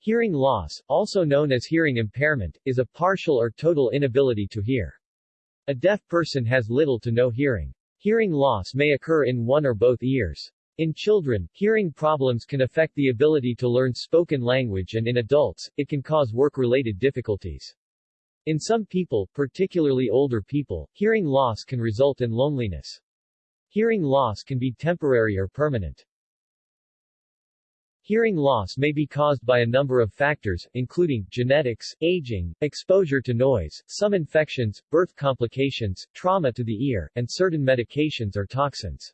Hearing loss, also known as hearing impairment, is a partial or total inability to hear. A deaf person has little to no hearing. Hearing loss may occur in one or both ears. In children, hearing problems can affect the ability to learn spoken language and in adults, it can cause work-related difficulties. In some people, particularly older people, hearing loss can result in loneliness. Hearing loss can be temporary or permanent. Hearing loss may be caused by a number of factors, including genetics, aging, exposure to noise, some infections, birth complications, trauma to the ear, and certain medications or toxins.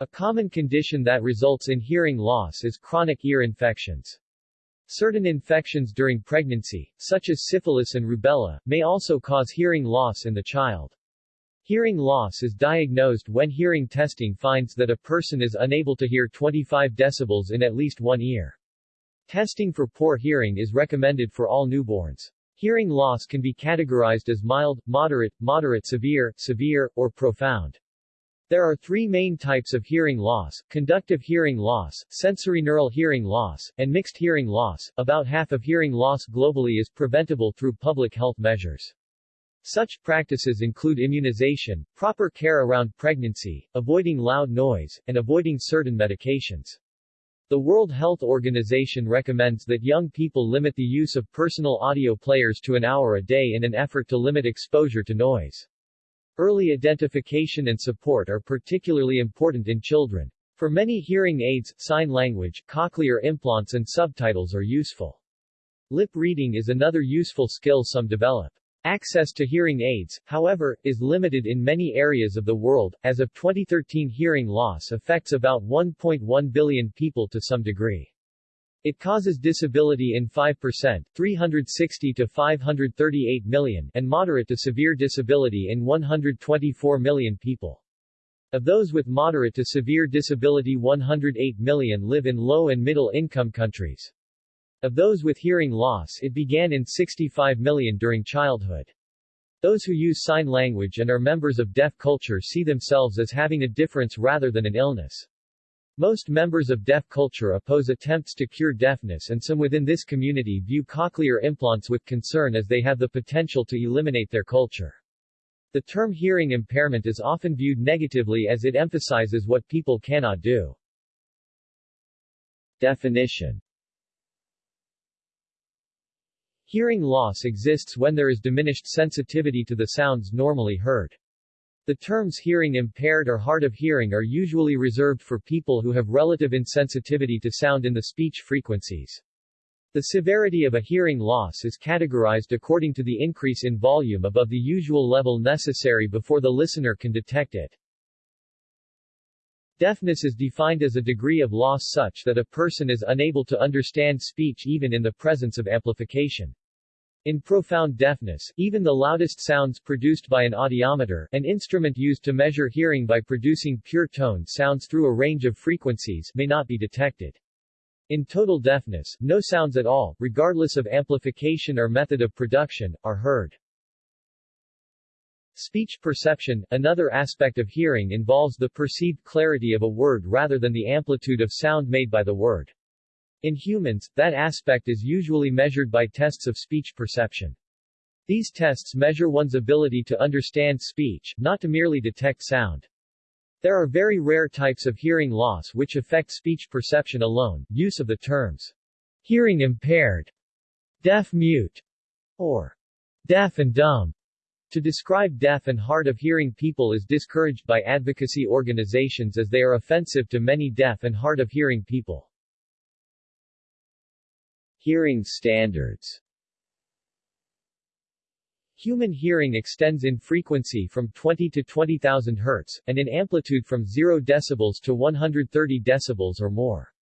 A common condition that results in hearing loss is chronic ear infections. Certain infections during pregnancy, such as syphilis and rubella, may also cause hearing loss in the child. Hearing loss is diagnosed when hearing testing finds that a person is unable to hear 25 decibels in at least one ear. Testing for poor hearing is recommended for all newborns. Hearing loss can be categorized as mild, moderate, moderate severe, severe, or profound. There are three main types of hearing loss, conductive hearing loss, sensorineural hearing loss, and mixed hearing loss. About half of hearing loss globally is preventable through public health measures. Such practices include immunization, proper care around pregnancy, avoiding loud noise, and avoiding certain medications. The World Health Organization recommends that young people limit the use of personal audio players to an hour a day in an effort to limit exposure to noise. Early identification and support are particularly important in children. For many hearing aids, sign language, cochlear implants and subtitles are useful. Lip reading is another useful skill some develop. Access to hearing aids, however, is limited in many areas of the world. As of 2013 hearing loss affects about 1.1 billion people to some degree. It causes disability in 5%, 360 to 538 million, and moderate to severe disability in 124 million people. Of those with moderate to severe disability 108 million live in low and middle income countries. Of those with hearing loss it began in 65 million during childhood. Those who use sign language and are members of deaf culture see themselves as having a difference rather than an illness. Most members of deaf culture oppose attempts to cure deafness and some within this community view cochlear implants with concern as they have the potential to eliminate their culture. The term hearing impairment is often viewed negatively as it emphasizes what people cannot do. Definition Hearing loss exists when there is diminished sensitivity to the sounds normally heard. The terms hearing impaired or hard of hearing are usually reserved for people who have relative insensitivity to sound in the speech frequencies. The severity of a hearing loss is categorized according to the increase in volume above the usual level necessary before the listener can detect it. Deafness is defined as a degree of loss such that a person is unable to understand speech even in the presence of amplification. In profound deafness, even the loudest sounds produced by an audiometer, an instrument used to measure hearing by producing pure tone sounds through a range of frequencies, may not be detected. In total deafness, no sounds at all, regardless of amplification or method of production, are heard. Speech perception, another aspect of hearing involves the perceived clarity of a word rather than the amplitude of sound made by the word. In humans, that aspect is usually measured by tests of speech perception. These tests measure one's ability to understand speech, not to merely detect sound. There are very rare types of hearing loss which affect speech perception alone. Use of the terms hearing impaired, deaf mute, or deaf and dumb to describe deaf and hard of hearing people is discouraged by advocacy organizations as they are offensive to many deaf and hard of hearing people. Hearing standards Human hearing extends in frequency from 20 to 20,000 Hz, and in amplitude from 0 dB to 130 dB or more.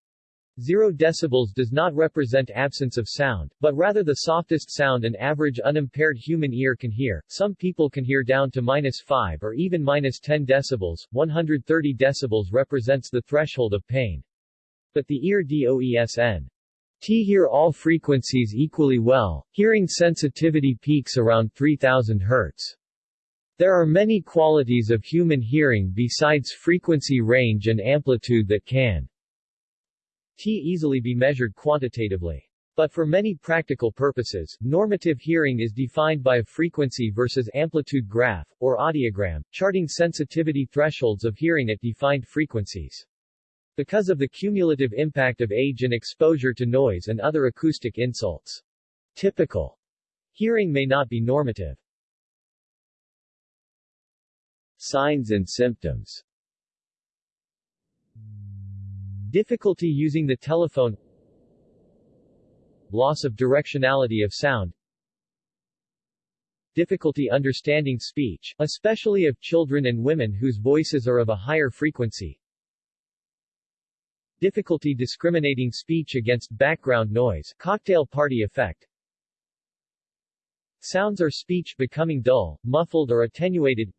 Zero decibels does not represent absence of sound, but rather the softest sound an average unimpaired human ear can hear. Some people can hear down to minus 5 or even minus 10 decibels. 130 decibels represents the threshold of pain. But the ear DOESN T hear all frequencies equally well, hearing sensitivity peaks around 3000 Hz. There are many qualities of human hearing besides frequency range and amplitude that can T easily be measured quantitatively. But for many practical purposes, normative hearing is defined by a frequency versus amplitude graph, or audiogram, charting sensitivity thresholds of hearing at defined frequencies. Because of the cumulative impact of age and exposure to noise and other acoustic insults, typical hearing may not be normative. Signs and symptoms Difficulty using the telephone. Loss of directionality of sound. Difficulty understanding speech, especially of children and women whose voices are of a higher frequency. Difficulty discriminating speech against background noise cocktail party effect. Sounds or speech becoming dull, muffled or attenuated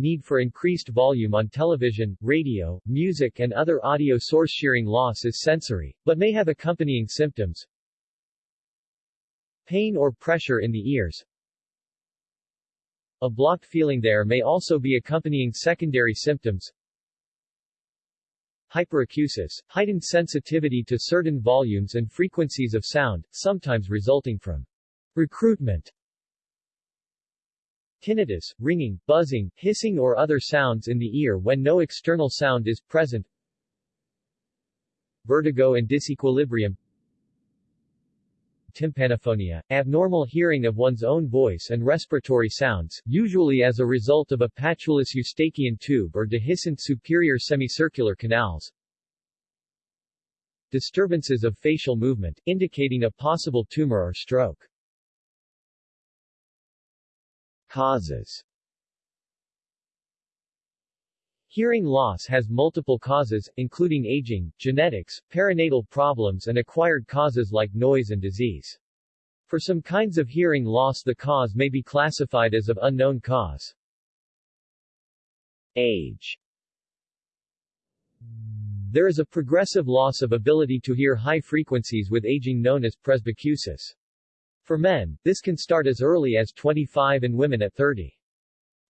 need for increased volume on television, radio, music and other audio source shearing loss is sensory, but may have accompanying symptoms. Pain or pressure in the ears. A blocked feeling there may also be accompanying secondary symptoms. Hyperacusis, heightened sensitivity to certain volumes and frequencies of sound, sometimes resulting from recruitment tinnitus, ringing, buzzing, hissing or other sounds in the ear when no external sound is present vertigo and disequilibrium tympanophonia, abnormal hearing of one's own voice and respiratory sounds, usually as a result of a patulous eustachian tube or dehiscent superior semicircular canals. Disturbances of facial movement, indicating a possible tumor or stroke. Causes Hearing loss has multiple causes, including aging, genetics, perinatal problems and acquired causes like noise and disease. For some kinds of hearing loss the cause may be classified as of unknown cause. Age There is a progressive loss of ability to hear high frequencies with aging known as presbycusis. For men, this can start as early as 25 and women at 30.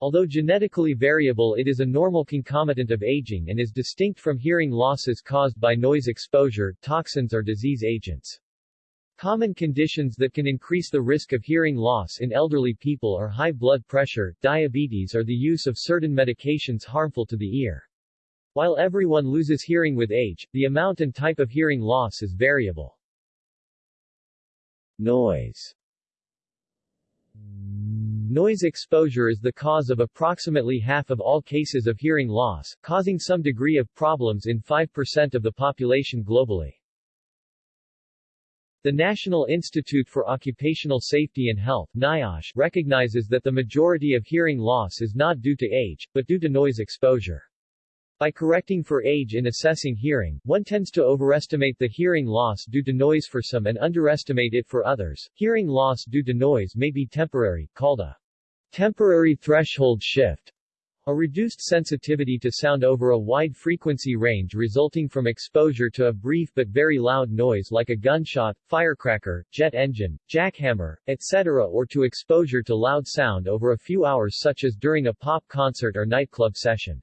Although genetically variable it is a normal concomitant of aging and is distinct from hearing losses caused by noise exposure, toxins or disease agents. Common conditions that can increase the risk of hearing loss in elderly people are high blood pressure, diabetes or the use of certain medications harmful to the ear. While everyone loses hearing with age, the amount and type of hearing loss is variable. Noise Noise exposure is the cause of approximately half of all cases of hearing loss, causing some degree of problems in 5% of the population globally. The National Institute for Occupational Safety and Health NIOSH, recognizes that the majority of hearing loss is not due to age, but due to noise exposure. By correcting for age in assessing hearing, one tends to overestimate the hearing loss due to noise for some and underestimate it for others. Hearing loss due to noise may be temporary, called a temporary threshold shift, a reduced sensitivity to sound over a wide frequency range resulting from exposure to a brief but very loud noise like a gunshot, firecracker, jet engine, jackhammer, etc. or to exposure to loud sound over a few hours such as during a pop concert or nightclub session.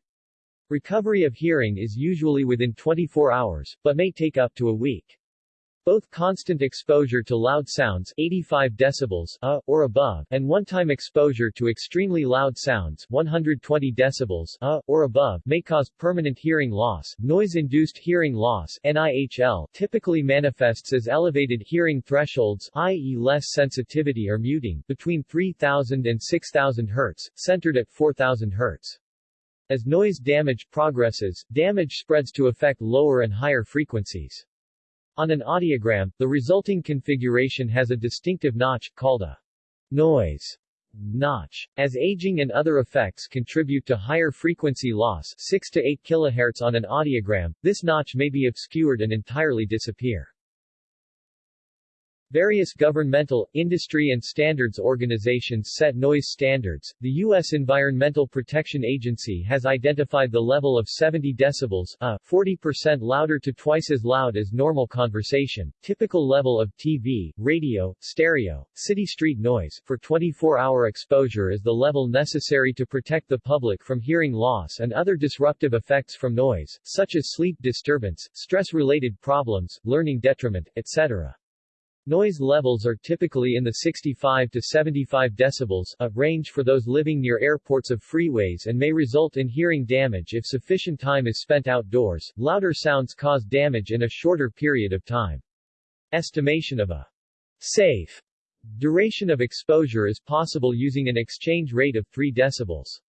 Recovery of hearing is usually within 24 hours, but may take up to a week. Both constant exposure to loud sounds 85 decibels uh, or above and one-time exposure to extremely loud sounds 120 decibels uh, or above may cause permanent hearing loss. Noise-induced hearing loss NIHL typically manifests as elevated hearing thresholds i.e. less sensitivity or muting between 3000 and 6000 Hz, centered at 4000 Hz. As noise damage progresses, damage spreads to affect lower and higher frequencies. On an audiogram, the resulting configuration has a distinctive notch, called a noise notch. As aging and other effects contribute to higher frequency loss 6 to 8 kHz on an audiogram, this notch may be obscured and entirely disappear. Various governmental, industry and standards organizations set noise standards. The U.S. Environmental Protection Agency has identified the level of 70 decibels, a 40% louder to twice as loud as normal conversation, typical level of TV, radio, stereo, city street noise, for 24-hour exposure is the level necessary to protect the public from hearing loss and other disruptive effects from noise, such as sleep disturbance, stress-related problems, learning detriment, etc. Noise levels are typically in the 65 to 75 decibels, a range for those living near airports of freeways and may result in hearing damage if sufficient time is spent outdoors. Louder sounds cause damage in a shorter period of time. Estimation of a safe duration of exposure is possible using an exchange rate of 3 decibels.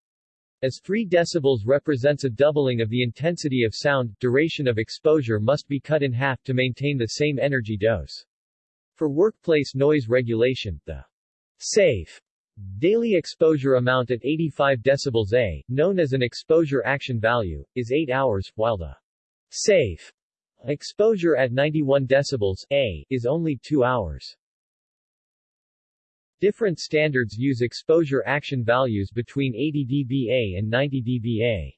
As 3 decibels represents a doubling of the intensity of sound, duration of exposure must be cut in half to maintain the same energy dose. For workplace noise regulation, the safe daily exposure amount at 85 decibels A, known as an exposure action value, is 8 hours, while the safe exposure at 91 decibels A is only 2 hours. Different standards use exposure action values between 80 dBA and 90 dBA.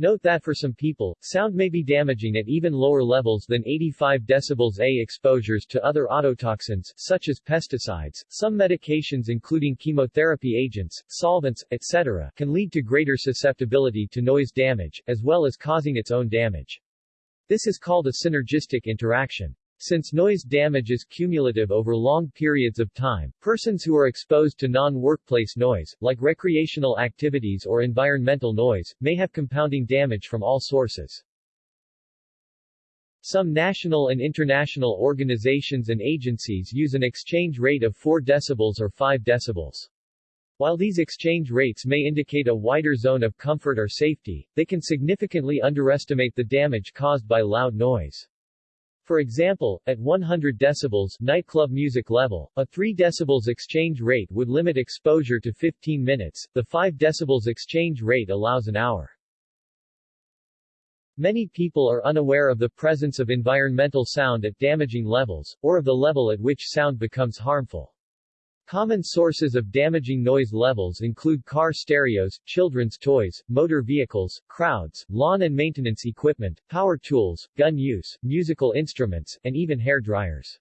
Note that for some people, sound may be damaging at even lower levels than 85 decibels A. Exposures to other ototoxins, such as pesticides, some medications including chemotherapy agents, solvents, etc., can lead to greater susceptibility to noise damage, as well as causing its own damage. This is called a synergistic interaction. Since noise damage is cumulative over long periods of time, persons who are exposed to non-workplace noise, like recreational activities or environmental noise, may have compounding damage from all sources. Some national and international organizations and agencies use an exchange rate of 4 decibels or 5 decibels. While these exchange rates may indicate a wider zone of comfort or safety, they can significantly underestimate the damage caused by loud noise. For example, at 100 decibels nightclub music level, a 3 decibels exchange rate would limit exposure to 15 minutes, the 5 decibels exchange rate allows an hour. Many people are unaware of the presence of environmental sound at damaging levels, or of the level at which sound becomes harmful. Common sources of damaging noise levels include car stereos, children's toys, motor vehicles, crowds, lawn and maintenance equipment, power tools, gun use, musical instruments, and even hair dryers.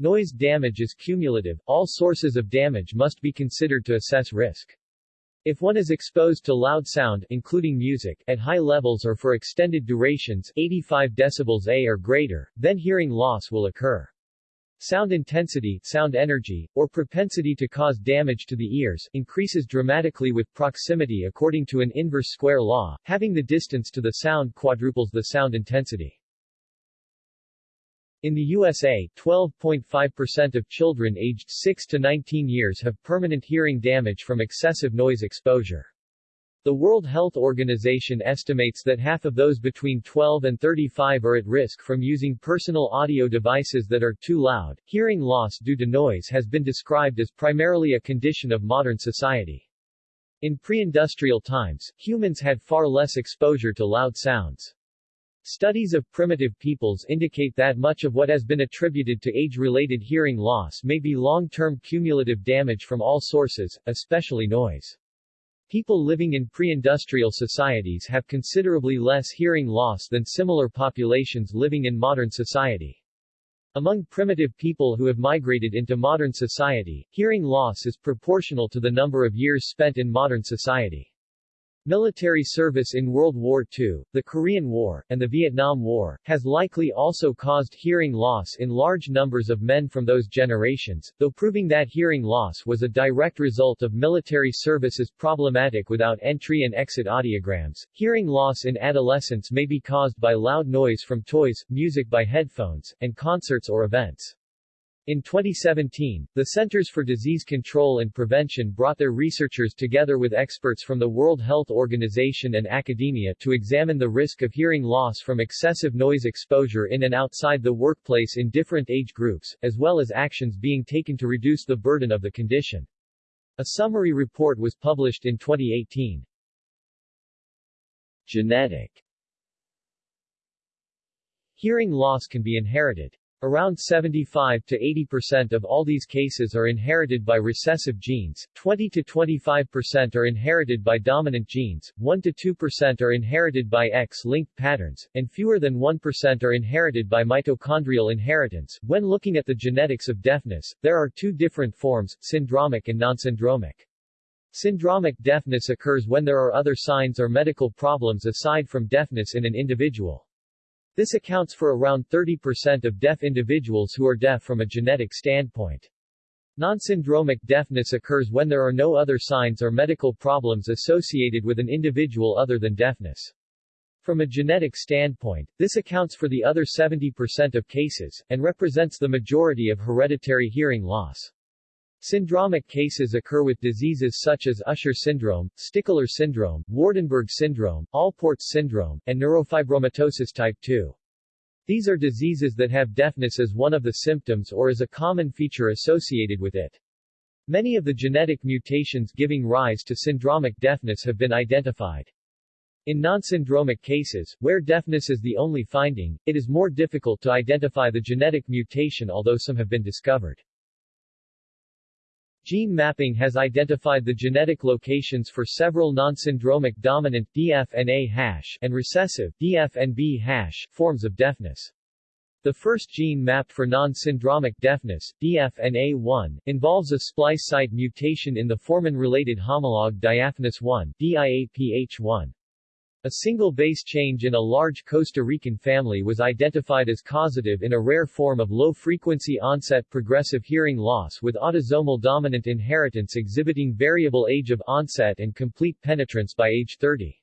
Noise damage is cumulative, all sources of damage must be considered to assess risk. If one is exposed to loud sound including music at high levels or for extended durations 85 decibels A or greater, then hearing loss will occur. Sound intensity, sound energy, or propensity to cause damage to the ears, increases dramatically with proximity according to an inverse square law, having the distance to the sound quadruples the sound intensity. In the USA, 12.5% of children aged 6 to 19 years have permanent hearing damage from excessive noise exposure. The World Health Organization estimates that half of those between 12 and 35 are at risk from using personal audio devices that are too loud. Hearing loss due to noise has been described as primarily a condition of modern society. In pre-industrial times, humans had far less exposure to loud sounds. Studies of primitive peoples indicate that much of what has been attributed to age-related hearing loss may be long-term cumulative damage from all sources, especially noise. People living in pre-industrial societies have considerably less hearing loss than similar populations living in modern society. Among primitive people who have migrated into modern society, hearing loss is proportional to the number of years spent in modern society. Military service in World War II, the Korean War, and the Vietnam War, has likely also caused hearing loss in large numbers of men from those generations, though proving that hearing loss was a direct result of military service is problematic without entry and exit audiograms. Hearing loss in adolescence may be caused by loud noise from toys, music by headphones, and concerts or events. In 2017, the Centers for Disease Control and Prevention brought their researchers together with experts from the World Health Organization and academia to examine the risk of hearing loss from excessive noise exposure in and outside the workplace in different age groups, as well as actions being taken to reduce the burden of the condition. A summary report was published in 2018. Genetic Hearing loss can be inherited. Around 75 to 80% of all these cases are inherited by recessive genes, 20 to 25% are inherited by dominant genes, 1 to 2% are inherited by X-linked patterns, and fewer than 1% are inherited by mitochondrial inheritance. When looking at the genetics of deafness, there are two different forms, syndromic and non-syndromic. Syndromic deafness occurs when there are other signs or medical problems aside from deafness in an individual. This accounts for around 30% of deaf individuals who are deaf from a genetic standpoint. Non-syndromic deafness occurs when there are no other signs or medical problems associated with an individual other than deafness. From a genetic standpoint, this accounts for the other 70% of cases, and represents the majority of hereditary hearing loss. Syndromic cases occur with diseases such as Usher syndrome, Stickler syndrome, Waardenburg syndrome, Alport's syndrome, and neurofibromatosis type 2. These are diseases that have deafness as one of the symptoms or as a common feature associated with it. Many of the genetic mutations giving rise to syndromic deafness have been identified. In non-syndromic cases, where deafness is the only finding, it is more difficult to identify the genetic mutation although some have been discovered. Gene mapping has identified the genetic locations for several non-syndromic dominant DFNA hash and recessive DFNB hash forms of deafness. The first gene mapped for non-syndromic deafness, DFNA1, involves a splice site mutation in the formin-related homologue diaphanous 1 DIAPH1. A single base change in a large Costa Rican family was identified as causative in a rare form of low-frequency onset progressive hearing loss with autosomal dominant inheritance exhibiting variable age of onset and complete penetrance by age 30.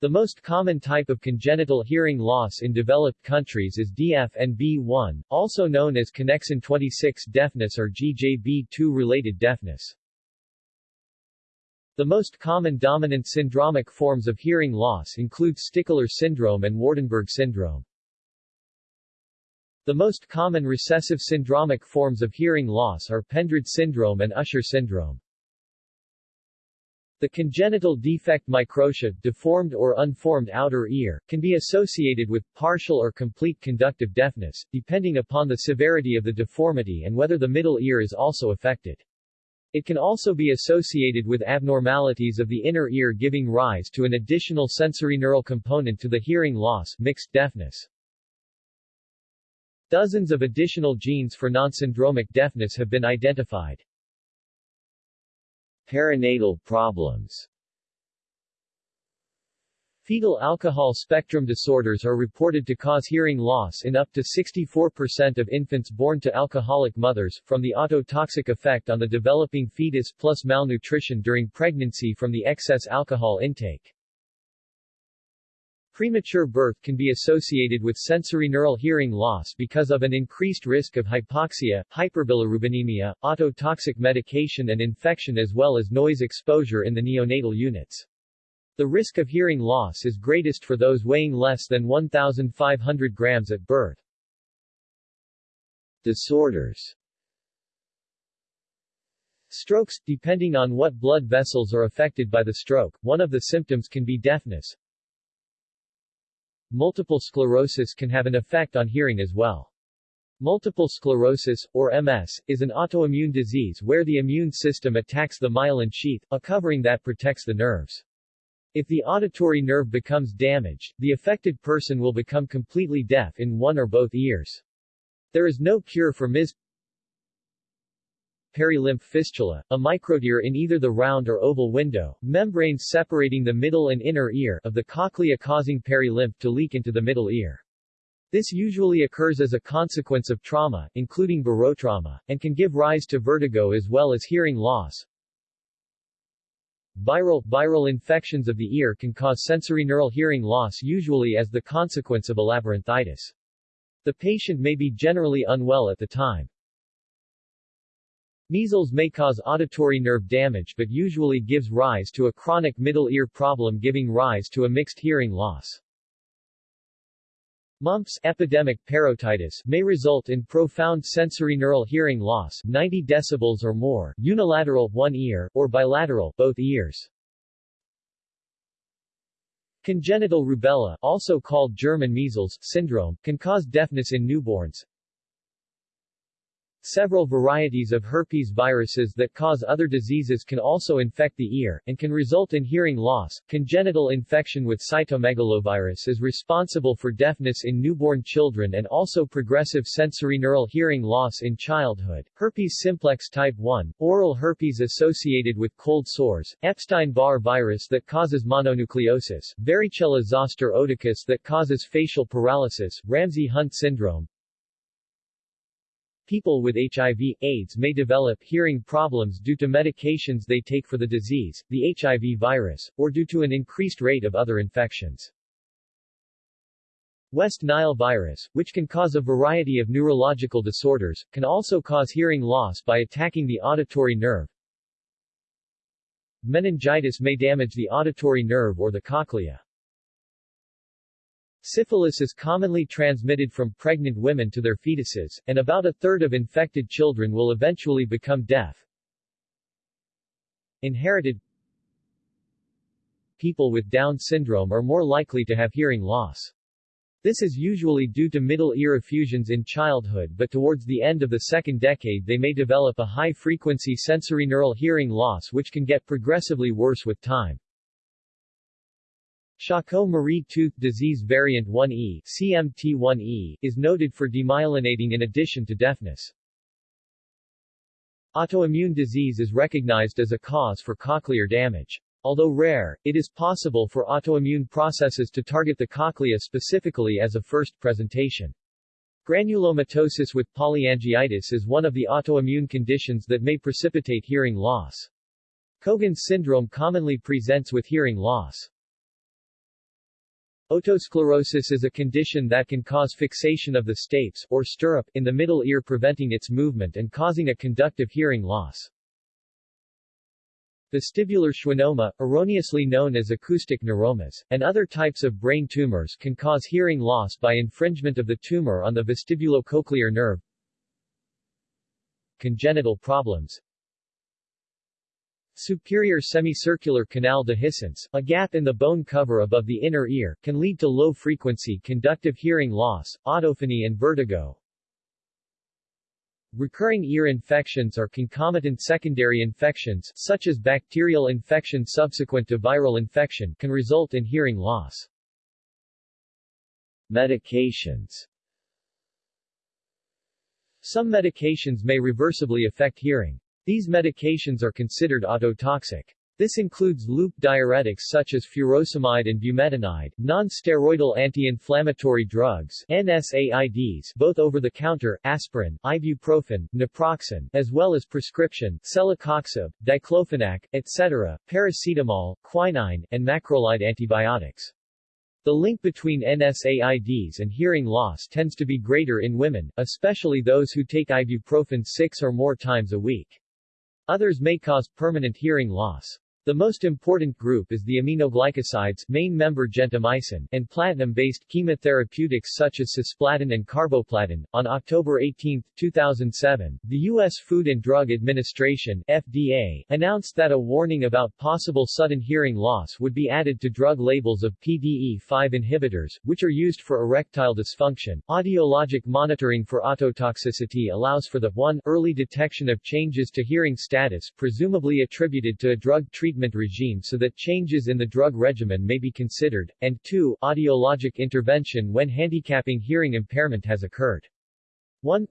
The most common type of congenital hearing loss in developed countries is DFNB1, also known as connexin 26 deafness or GJB2-related deafness. The most common dominant syndromic forms of hearing loss include Stickler syndrome and Waardenburg syndrome. The most common recessive syndromic forms of hearing loss are Pendred syndrome and Usher syndrome. The congenital defect microtia, deformed or unformed outer ear, can be associated with partial or complete conductive deafness, depending upon the severity of the deformity and whether the middle ear is also affected. It can also be associated with abnormalities of the inner ear giving rise to an additional sensory neural component to the hearing loss mixed deafness. Dozens of additional genes for non-syndromic deafness have been identified. Perinatal problems Fetal alcohol spectrum disorders are reported to cause hearing loss in up to 64% of infants born to alcoholic mothers, from the ototoxic effect on the developing fetus plus malnutrition during pregnancy from the excess alcohol intake. Premature birth can be associated with sensory neural hearing loss because of an increased risk of hypoxia, hyperbilirubinemia, ototoxic medication and infection as well as noise exposure in the neonatal units. The risk of hearing loss is greatest for those weighing less than 1,500 grams at birth. Disorders Strokes, depending on what blood vessels are affected by the stroke, one of the symptoms can be deafness. Multiple sclerosis can have an effect on hearing as well. Multiple sclerosis, or MS, is an autoimmune disease where the immune system attacks the myelin sheath, a covering that protects the nerves. If the auditory nerve becomes damaged, the affected person will become completely deaf in one or both ears. There is no cure for MS. Perilymph fistula, a microtear in either the round or oval window, membranes separating the middle and inner ear of the cochlea causing perilymph to leak into the middle ear. This usually occurs as a consequence of trauma, including barotrauma, and can give rise to vertigo as well as hearing loss. Viral, viral infections of the ear can cause sensory neural hearing loss usually as the consequence of a labyrinthitis. The patient may be generally unwell at the time. Measles may cause auditory nerve damage but usually gives rise to a chronic middle ear problem giving rise to a mixed hearing loss. Mumps epidemic parotitis may result in profound sensory neural hearing loss 90 decibels or more, unilateral one ear, or bilateral both ears. Congenital rubella, also called German measles syndrome, can cause deafness in newborns. Several varieties of herpes viruses that cause other diseases can also infect the ear, and can result in hearing loss. Congenital infection with cytomegalovirus is responsible for deafness in newborn children and also progressive sensorineural hearing loss in childhood. Herpes simplex type 1, oral herpes associated with cold sores, Epstein-Barr virus that causes mononucleosis, varicella zoster oticus that causes facial paralysis, Ramsay-Hunt syndrome, People with HIV, AIDS may develop hearing problems due to medications they take for the disease, the HIV virus, or due to an increased rate of other infections. West Nile virus, which can cause a variety of neurological disorders, can also cause hearing loss by attacking the auditory nerve. Meningitis may damage the auditory nerve or the cochlea. Syphilis is commonly transmitted from pregnant women to their fetuses, and about a third of infected children will eventually become deaf. Inherited People with Down syndrome are more likely to have hearing loss. This is usually due to middle ear effusions in childhood but towards the end of the second decade they may develop a high-frequency sensorineural hearing loss which can get progressively worse with time. Charcot-Marie tooth disease variant 1E CMT1E is noted for demyelinating in addition to deafness. Autoimmune disease is recognized as a cause for cochlear damage. Although rare, it is possible for autoimmune processes to target the cochlea specifically as a first presentation. Granulomatosis with polyangiitis is one of the autoimmune conditions that may precipitate hearing loss. Cogan's syndrome commonly presents with hearing loss. Otosclerosis is a condition that can cause fixation of the stapes, or stirrup, in the middle ear preventing its movement and causing a conductive hearing loss. Vestibular schwannoma, erroneously known as acoustic neuromas, and other types of brain tumors can cause hearing loss by infringement of the tumor on the vestibulocochlear nerve. Congenital problems Superior semicircular canal dehiscence, a gap in the bone cover above the inner ear, can lead to low-frequency conductive hearing loss, autophony and vertigo. Recurring ear infections or concomitant secondary infections, such as bacterial infection subsequent to viral infection, can result in hearing loss. Medications Some medications may reversibly affect hearing. These medications are considered ototoxic. This includes loop diuretics such as furosemide and bumetanide, non-steroidal anti-inflammatory drugs NSAIDs both over-the-counter, aspirin, ibuprofen, naproxen, as well as prescription, celecoxib, diclofenac, etc., paracetamol, quinine, and macrolide antibiotics. The link between NSAIDs and hearing loss tends to be greater in women, especially those who take ibuprofen six or more times a week. Others may cause permanent hearing loss. The most important group is the aminoglycosides main member gentamicin and platinum-based chemotherapeutics such as cisplatin and carboplatin. On October 18, 2007, the U.S. Food and Drug Administration FDA announced that a warning about possible sudden hearing loss would be added to drug labels of PDE5 inhibitors, which are used for erectile dysfunction. Audiologic monitoring for ototoxicity allows for the 1. early detection of changes to hearing status presumably attributed to a drug treatment treatment regime so that changes in the drug regimen may be considered, and 2. Audiologic intervention when handicapping hearing impairment has occurred. 1.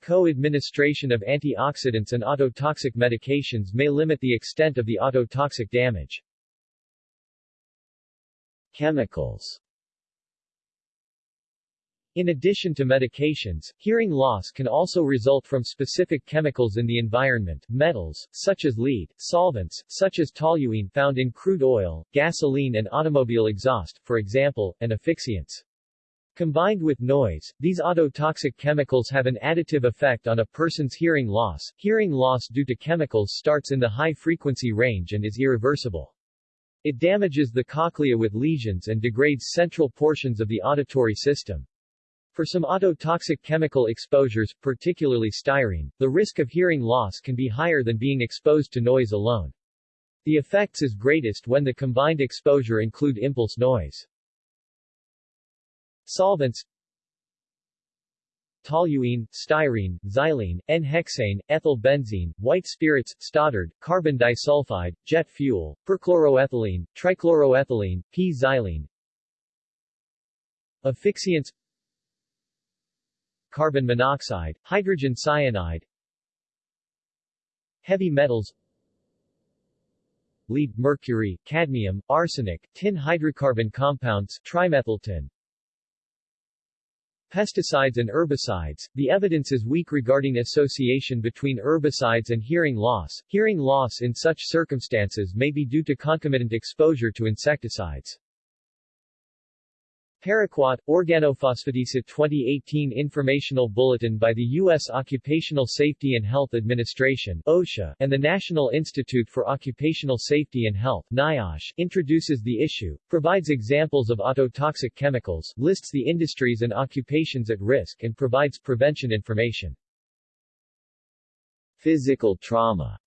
Co-administration of antioxidants and ototoxic medications may limit the extent of the ototoxic damage. Chemicals in addition to medications, hearing loss can also result from specific chemicals in the environment, metals, such as lead, solvents, such as toluene found in crude oil, gasoline and automobile exhaust, for example, and asphyxiants. Combined with noise, these ototoxic chemicals have an additive effect on a person's hearing loss. Hearing loss due to chemicals starts in the high-frequency range and is irreversible. It damages the cochlea with lesions and degrades central portions of the auditory system. For some ototoxic chemical exposures, particularly styrene, the risk of hearing loss can be higher than being exposed to noise alone. The effects is greatest when the combined exposure include impulse noise. Solvents toluene, styrene, xylene, N-hexane, ethyl benzene, white spirits, stoddard, carbon disulfide, jet fuel, perchloroethylene, trichloroethylene, p-xylene, Asphyxiants Carbon monoxide, hydrogen cyanide Heavy metals Lead, mercury, cadmium, arsenic, tin hydrocarbon compounds, trimethyltin Pesticides and herbicides, the evidence is weak regarding association between herbicides and hearing loss. Hearing loss in such circumstances may be due to concomitant exposure to insecticides. Paraquat, Organophosphatidacid 2018 Informational Bulletin by the U.S. Occupational Safety and Health Administration OSHA, and the National Institute for Occupational Safety and Health NIOSH, introduces the issue, provides examples of ototoxic chemicals, lists the industries and occupations at risk and provides prevention information. Physical trauma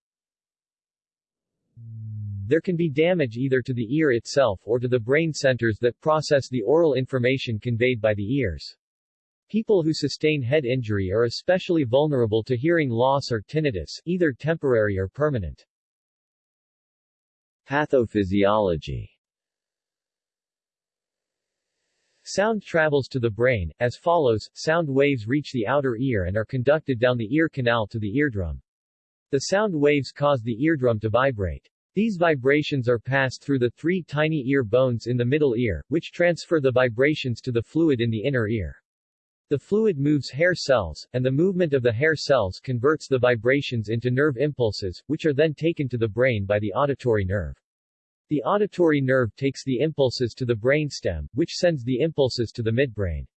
there can be damage either to the ear itself or to the brain centers that process the aural information conveyed by the ears. People who sustain head injury are especially vulnerable to hearing loss or tinnitus, either temporary or permanent. Pathophysiology Sound travels to the brain, as follows, sound waves reach the outer ear and are conducted down the ear canal to the eardrum. The sound waves cause the eardrum to vibrate. These vibrations are passed through the three tiny ear bones in the middle ear, which transfer the vibrations to the fluid in the inner ear. The fluid moves hair cells, and the movement of the hair cells converts the vibrations into nerve impulses, which are then taken to the brain by the auditory nerve. The auditory nerve takes the impulses to the brainstem, which sends the impulses to the midbrain.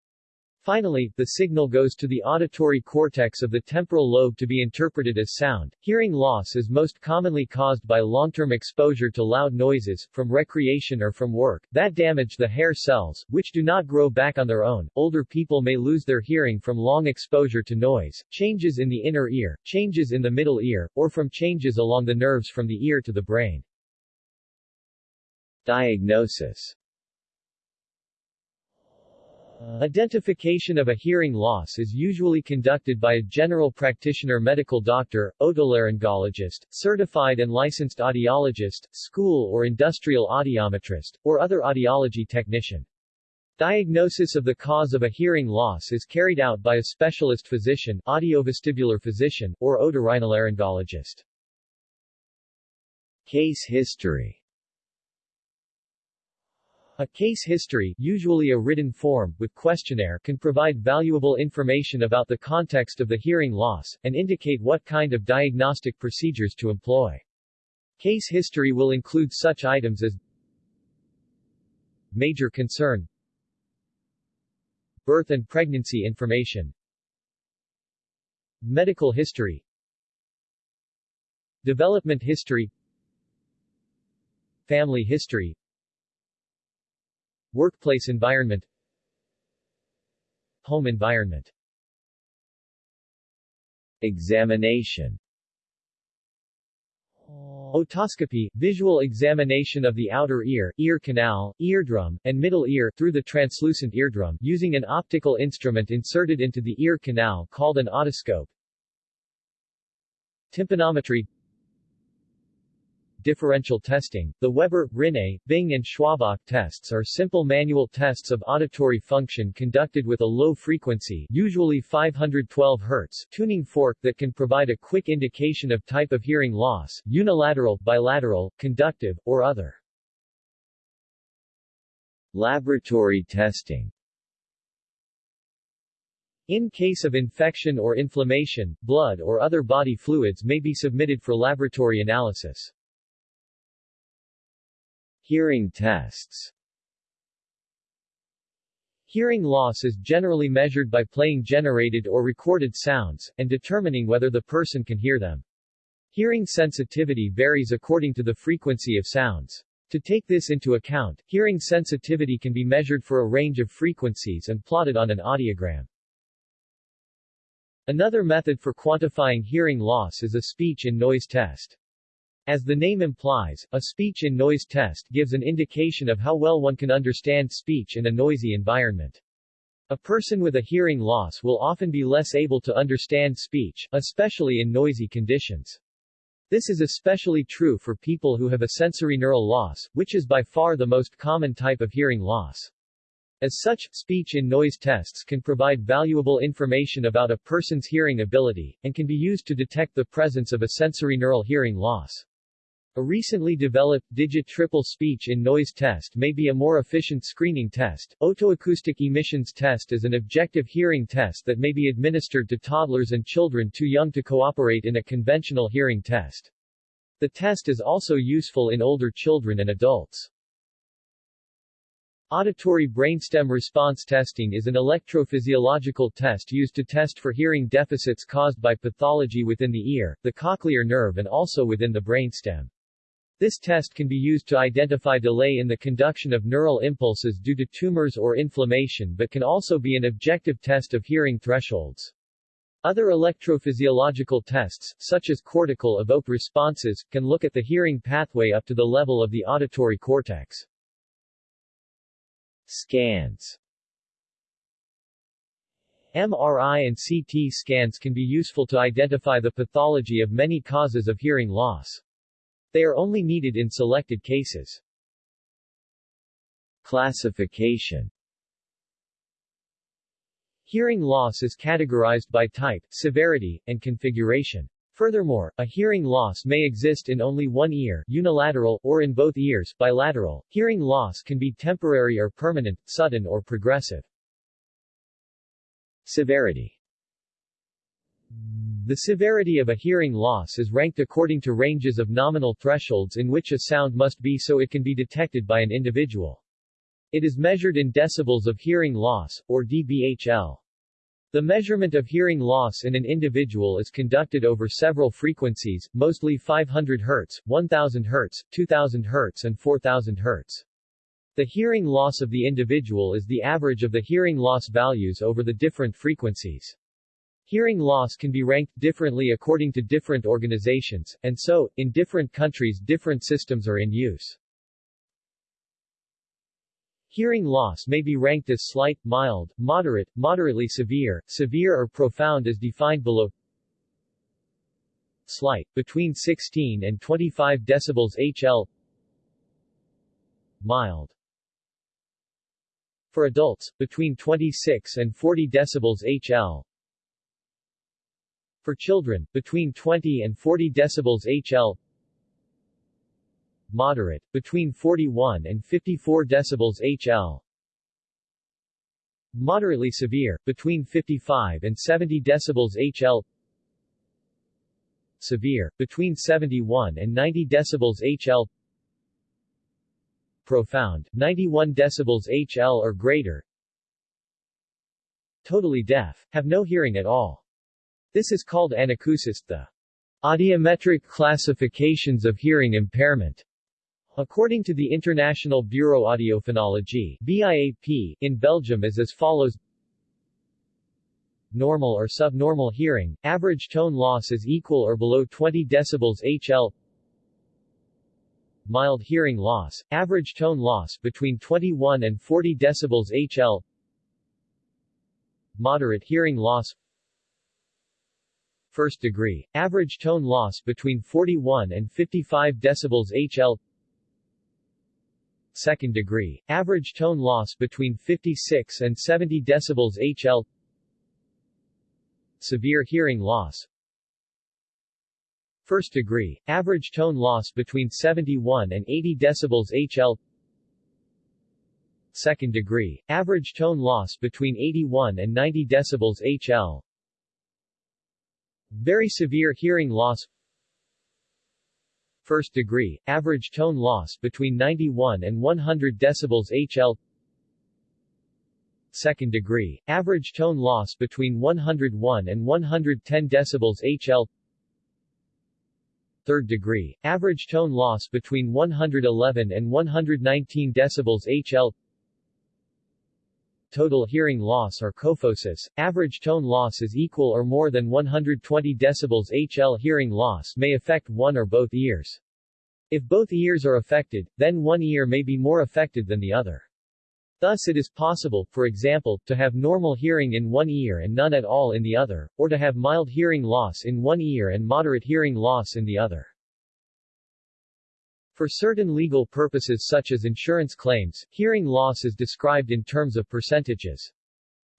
Finally, the signal goes to the auditory cortex of the temporal lobe to be interpreted as sound. Hearing loss is most commonly caused by long-term exposure to loud noises, from recreation or from work, that damage the hair cells, which do not grow back on their own. Older people may lose their hearing from long exposure to noise, changes in the inner ear, changes in the middle ear, or from changes along the nerves from the ear to the brain. Diagnosis Identification of a hearing loss is usually conducted by a general practitioner medical doctor, otolaryngologist, certified and licensed audiologist, school or industrial audiometrist, or other audiology technician. Diagnosis of the cause of a hearing loss is carried out by a specialist physician, audiovestibular physician, or otorhinolaryngologist. Case history a case history, usually a written form, with questionnaire can provide valuable information about the context of the hearing loss, and indicate what kind of diagnostic procedures to employ. Case history will include such items as Major concern Birth and pregnancy information Medical history Development history Family history Workplace environment Home environment Examination Otoscopy, visual examination of the outer ear, ear canal, eardrum, and middle ear through the translucent eardrum using an optical instrument inserted into the ear canal called an otoscope. Tympanometry differential testing. The Weber, Rinne, Bing and Schwabach tests are simple manual tests of auditory function conducted with a low frequency, usually 512 Hz, tuning fork that can provide a quick indication of type of hearing loss, unilateral, bilateral, conductive, or other. Laboratory testing in case of infection or inflammation, blood or other body fluids may be submitted for laboratory analysis. Hearing tests Hearing loss is generally measured by playing generated or recorded sounds, and determining whether the person can hear them. Hearing sensitivity varies according to the frequency of sounds. To take this into account, hearing sensitivity can be measured for a range of frequencies and plotted on an audiogram. Another method for quantifying hearing loss is a speech and noise test. As the name implies, a speech-in-noise test gives an indication of how well one can understand speech in a noisy environment. A person with a hearing loss will often be less able to understand speech, especially in noisy conditions. This is especially true for people who have a sensory neural loss, which is by far the most common type of hearing loss. As such, speech in noise tests can provide valuable information about a person's hearing ability, and can be used to detect the presence of a sensorineural hearing loss. A recently developed digit triple speech in noise test may be a more efficient screening test. Otoacoustic emissions test is an objective hearing test that may be administered to toddlers and children too young to cooperate in a conventional hearing test. The test is also useful in older children and adults. Auditory brainstem response testing is an electrophysiological test used to test for hearing deficits caused by pathology within the ear, the cochlear nerve and also within the brainstem. This test can be used to identify delay in the conduction of neural impulses due to tumors or inflammation but can also be an objective test of hearing thresholds. Other electrophysiological tests, such as cortical evoked responses, can look at the hearing pathway up to the level of the auditory cortex. Scans MRI and CT scans can be useful to identify the pathology of many causes of hearing loss. They are only needed in selected cases. Classification Hearing loss is categorized by type, severity, and configuration. Furthermore, a hearing loss may exist in only one ear unilateral, or in both ears bilateral. Hearing loss can be temporary or permanent, sudden or progressive. Severity the severity of a hearing loss is ranked according to ranges of nominal thresholds in which a sound must be so it can be detected by an individual. It is measured in decibels of hearing loss, or dBHL. The measurement of hearing loss in an individual is conducted over several frequencies, mostly 500 Hz, 1000 Hz, 2000 Hz and 4000 Hz. The hearing loss of the individual is the average of the hearing loss values over the different frequencies. Hearing loss can be ranked differently according to different organizations, and so, in different countries different systems are in use. Hearing loss may be ranked as slight, mild, moderate, moderately severe, severe or profound as defined below. Slight, between 16 and 25 decibels HL Mild For adults, between 26 and 40 decibels HL for children, between 20 and 40 decibels HL Moderate, between 41 and 54 decibels HL Moderately severe, between 55 and 70 decibels HL Severe, between 71 and 90 decibels HL Profound, 91 decibels HL or greater. Totally deaf, have no hearing at all this is called anacusis, the audiometric classifications of hearing impairment. According to the International Bureau Audiophonologie BIAP, in Belgium is as follows. Normal or subnormal hearing, average tone loss is equal or below 20 decibels HL Mild hearing loss, average tone loss between 21 and 40 decibels HL Moderate hearing loss first degree, average tone loss between 41 and 55 decibels HL second degree, average tone loss between 56 and 70 decibels HL severe hearing loss. First degree, average tone loss between 71 and 80 decibels HL second degree, average tone loss between 81 and 90 decibels HL very severe hearing loss. First degree, average tone loss between 91 and 100 decibels HL Second degree, average tone loss between 101 and 110 decibels HL Third degree, average tone loss between 111 and 119 decibels HL total hearing loss or kophosis, average tone loss is equal or more than 120 decibels HL hearing loss may affect one or both ears. If both ears are affected, then one ear may be more affected than the other. Thus it is possible, for example, to have normal hearing in one ear and none at all in the other, or to have mild hearing loss in one ear and moderate hearing loss in the other. For certain legal purposes such as insurance claims, hearing loss is described in terms of percentages.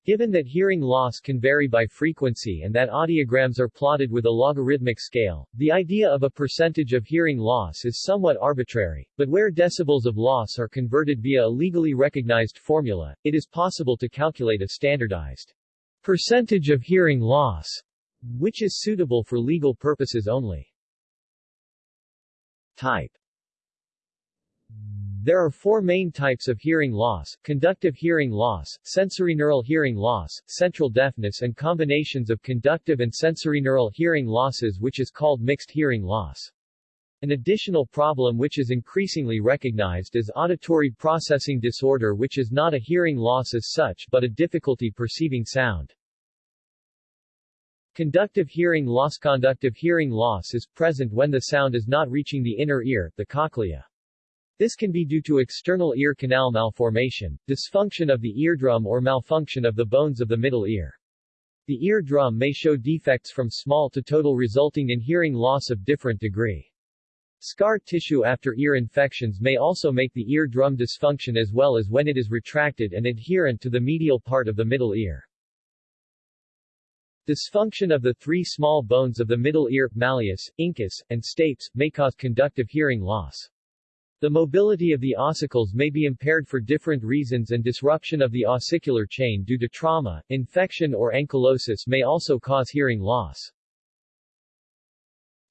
Given that hearing loss can vary by frequency and that audiograms are plotted with a logarithmic scale, the idea of a percentage of hearing loss is somewhat arbitrary, but where decibels of loss are converted via a legally recognized formula, it is possible to calculate a standardized percentage of hearing loss, which is suitable for legal purposes only. Type there are four main types of hearing loss, conductive hearing loss, sensorineural hearing loss, central deafness and combinations of conductive and sensorineural hearing losses which is called mixed hearing loss. An additional problem which is increasingly recognized is auditory processing disorder which is not a hearing loss as such but a difficulty perceiving sound. Conductive hearing loss Conductive hearing loss is present when the sound is not reaching the inner ear, the cochlea. This can be due to external ear canal malformation, dysfunction of the eardrum or malfunction of the bones of the middle ear. The eardrum may show defects from small to total resulting in hearing loss of different degree. Scar tissue after ear infections may also make the eardrum dysfunction as well as when it is retracted and adherent to the medial part of the middle ear. Dysfunction of the three small bones of the middle ear, malleus, incus, and stapes, may cause conductive hearing loss. The mobility of the ossicles may be impaired for different reasons and disruption of the ossicular chain due to trauma, infection or ankylosis may also cause hearing loss.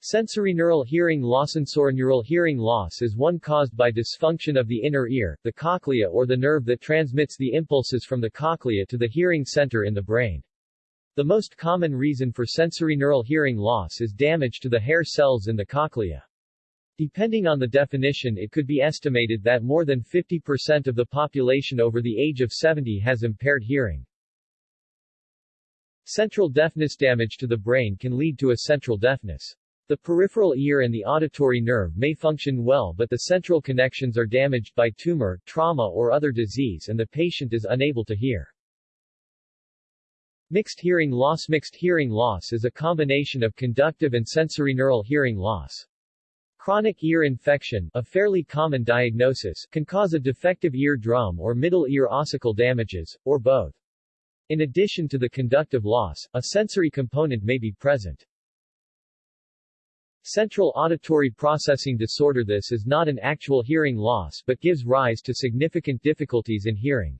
Sensorineural hearing loss Sensorineural hearing loss is one caused by dysfunction of the inner ear, the cochlea or the nerve that transmits the impulses from the cochlea to the hearing center in the brain. The most common reason for sensorineural hearing loss is damage to the hair cells in the cochlea. Depending on the definition it could be estimated that more than 50% of the population over the age of 70 has impaired hearing. Central deafness damage to the brain can lead to a central deafness. The peripheral ear and the auditory nerve may function well but the central connections are damaged by tumor, trauma or other disease and the patient is unable to hear. Mixed hearing loss Mixed hearing loss is a combination of conductive and sensorineural hearing loss. Chronic ear infection, a fairly common diagnosis, can cause a defective ear drum or middle ear ossicle damages, or both. In addition to the conductive loss, a sensory component may be present. Central auditory processing disorder This is not an actual hearing loss but gives rise to significant difficulties in hearing.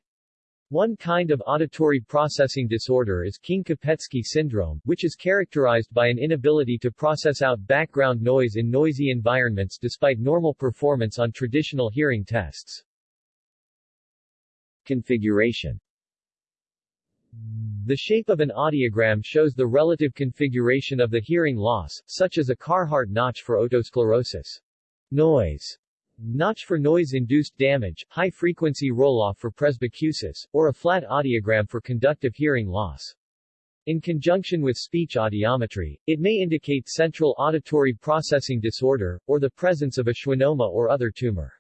One kind of auditory processing disorder is King-Kopetzky syndrome, which is characterized by an inability to process out background noise in noisy environments despite normal performance on traditional hearing tests. Configuration The shape of an audiogram shows the relative configuration of the hearing loss, such as a Carhart notch for otosclerosis. Noise notch for noise-induced damage, high-frequency roll-off for presbycusis, or a flat audiogram for conductive hearing loss. In conjunction with speech audiometry, it may indicate central auditory processing disorder, or the presence of a schwannoma or other tumor.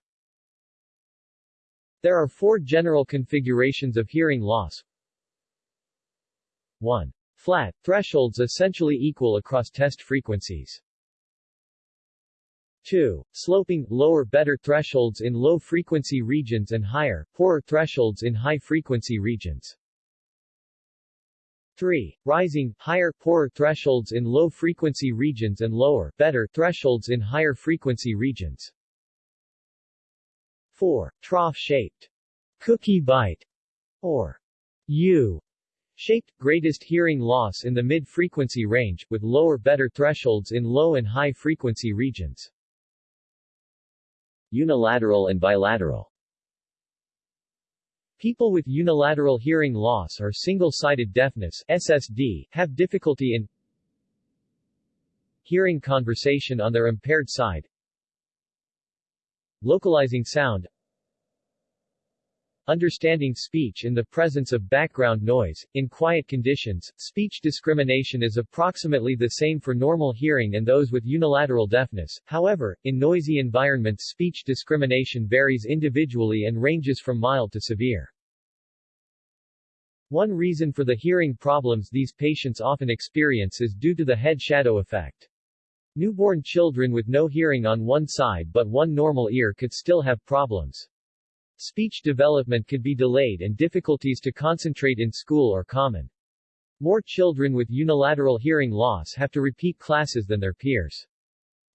There are four general configurations of hearing loss. 1. Flat, thresholds essentially equal across test frequencies. 2. Sloping, lower better thresholds in low-frequency regions and higher, poorer thresholds in high-frequency regions. 3. Rising, higher, poorer thresholds in low-frequency regions and lower, better thresholds in higher frequency regions. 4. Trough-shaped. Cookie bite, or U shaped, greatest hearing loss in the mid-frequency range, with lower better thresholds in low and high-frequency regions. Unilateral and bilateral. People with unilateral hearing loss or single-sided deafness SSD, have difficulty in hearing conversation on their impaired side, localizing sound, Understanding speech in the presence of background noise. In quiet conditions, speech discrimination is approximately the same for normal hearing and those with unilateral deafness. However, in noisy environments speech discrimination varies individually and ranges from mild to severe. One reason for the hearing problems these patients often experience is due to the head shadow effect. Newborn children with no hearing on one side but one normal ear could still have problems. Speech development could be delayed and difficulties to concentrate in school are common. More children with unilateral hearing loss have to repeat classes than their peers.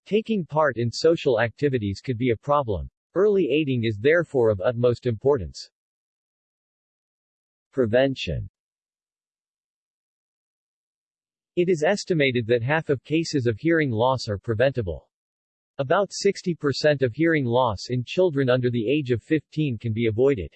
Taking part in social activities could be a problem. Early aiding is therefore of utmost importance. Prevention It is estimated that half of cases of hearing loss are preventable. About 60% of hearing loss in children under the age of 15 can be avoided.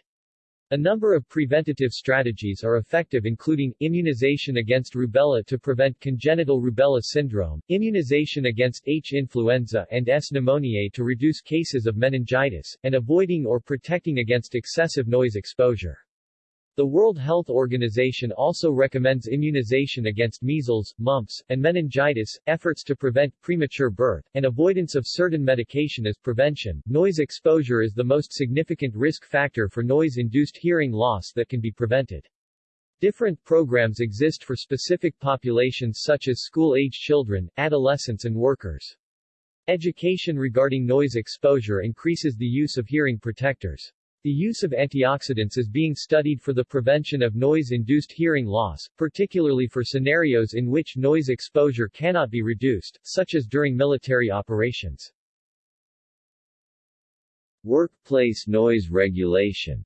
A number of preventative strategies are effective including, immunization against rubella to prevent congenital rubella syndrome, immunization against H. influenza and S. pneumoniae to reduce cases of meningitis, and avoiding or protecting against excessive noise exposure. The World Health Organization also recommends immunization against measles, mumps, and meningitis, efforts to prevent premature birth, and avoidance of certain medication as prevention. Noise exposure is the most significant risk factor for noise-induced hearing loss that can be prevented. Different programs exist for specific populations such as school-age children, adolescents and workers. Education regarding noise exposure increases the use of hearing protectors. The use of antioxidants is being studied for the prevention of noise-induced hearing loss, particularly for scenarios in which noise exposure cannot be reduced, such as during military operations. Workplace noise regulation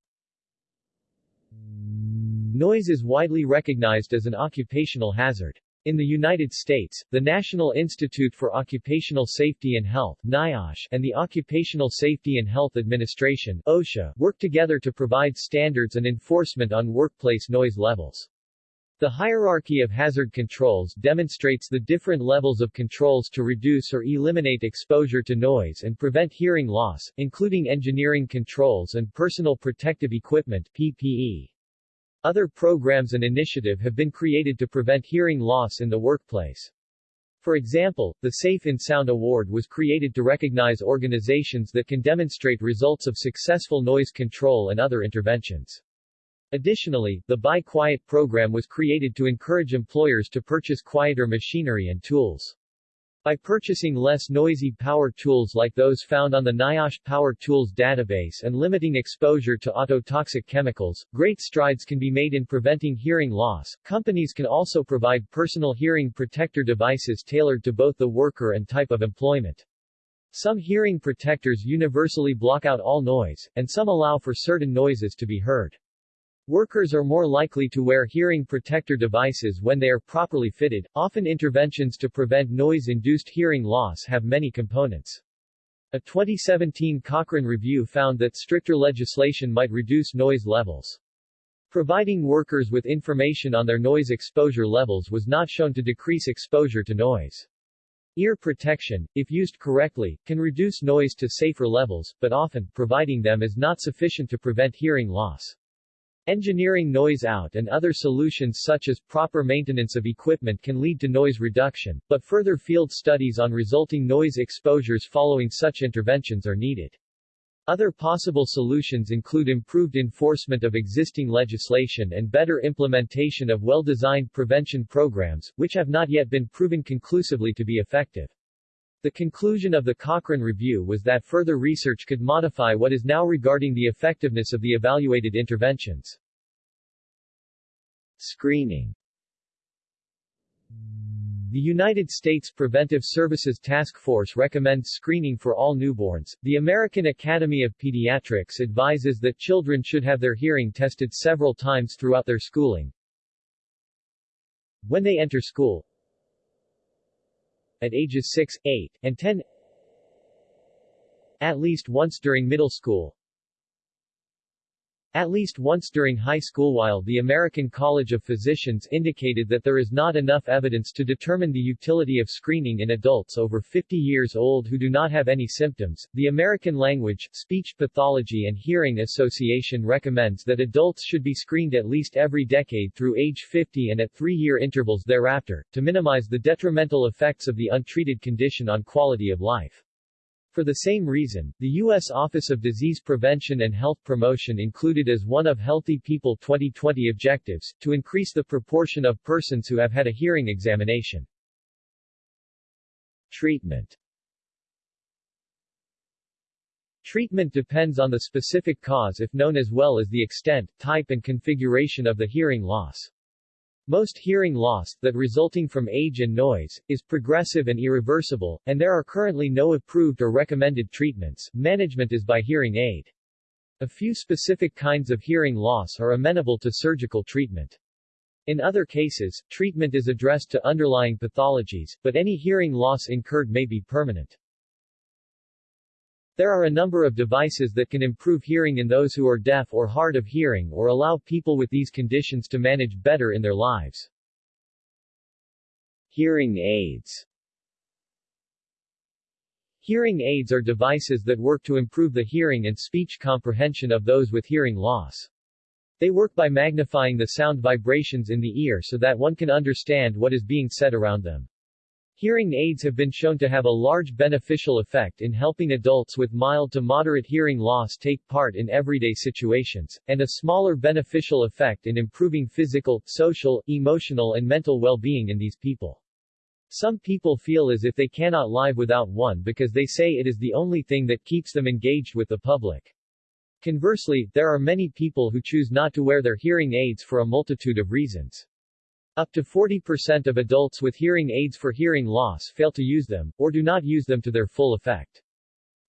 Noise is widely recognized as an occupational hazard. In the United States, the National Institute for Occupational Safety and Health NIOSH, and the Occupational Safety and Health Administration OSHA, work together to provide standards and enforcement on workplace noise levels. The hierarchy of hazard controls demonstrates the different levels of controls to reduce or eliminate exposure to noise and prevent hearing loss, including engineering controls and personal protective equipment PPE. Other programs and initiative have been created to prevent hearing loss in the workplace. For example, the Safe in Sound Award was created to recognize organizations that can demonstrate results of successful noise control and other interventions. Additionally, the Buy Quiet program was created to encourage employers to purchase quieter machinery and tools. By purchasing less noisy power tools like those found on the NIOSH Power Tools database and limiting exposure to ototoxic chemicals, great strides can be made in preventing hearing loss. Companies can also provide personal hearing protector devices tailored to both the worker and type of employment. Some hearing protectors universally block out all noise, and some allow for certain noises to be heard. Workers are more likely to wear hearing protector devices when they are properly fitted. Often interventions to prevent noise-induced hearing loss have many components. A 2017 Cochrane review found that stricter legislation might reduce noise levels. Providing workers with information on their noise exposure levels was not shown to decrease exposure to noise. Ear protection, if used correctly, can reduce noise to safer levels, but often, providing them is not sufficient to prevent hearing loss. Engineering noise out and other solutions such as proper maintenance of equipment can lead to noise reduction, but further field studies on resulting noise exposures following such interventions are needed. Other possible solutions include improved enforcement of existing legislation and better implementation of well-designed prevention programs, which have not yet been proven conclusively to be effective. The conclusion of the Cochrane Review was that further research could modify what is now regarding the effectiveness of the evaluated interventions. Screening the United States Preventive Services Task Force recommends screening for all newborns. The American Academy of Pediatrics advises that children should have their hearing tested several times throughout their schooling. When they enter school, at ages 6, 8, and 10 at least once during middle school at least once during high school while the American College of Physicians indicated that there is not enough evidence to determine the utility of screening in adults over 50 years old who do not have any symptoms, the American Language, Speech Pathology and Hearing Association recommends that adults should be screened at least every decade through age 50 and at three-year intervals thereafter, to minimize the detrimental effects of the untreated condition on quality of life. For the same reason, the U.S. Office of Disease Prevention and Health Promotion included as one of Healthy People 2020 objectives, to increase the proportion of persons who have had a hearing examination. Treatment Treatment depends on the specific cause if known as well as the extent, type and configuration of the hearing loss. Most hearing loss, that resulting from age and noise, is progressive and irreversible, and there are currently no approved or recommended treatments. Management is by hearing aid. A few specific kinds of hearing loss are amenable to surgical treatment. In other cases, treatment is addressed to underlying pathologies, but any hearing loss incurred may be permanent. There are a number of devices that can improve hearing in those who are deaf or hard of hearing or allow people with these conditions to manage better in their lives. Hearing aids Hearing aids are devices that work to improve the hearing and speech comprehension of those with hearing loss. They work by magnifying the sound vibrations in the ear so that one can understand what is being said around them. Hearing aids have been shown to have a large beneficial effect in helping adults with mild to moderate hearing loss take part in everyday situations, and a smaller beneficial effect in improving physical, social, emotional and mental well-being in these people. Some people feel as if they cannot live without one because they say it is the only thing that keeps them engaged with the public. Conversely, there are many people who choose not to wear their hearing aids for a multitude of reasons. Up to 40% of adults with hearing aids for hearing loss fail to use them, or do not use them to their full effect.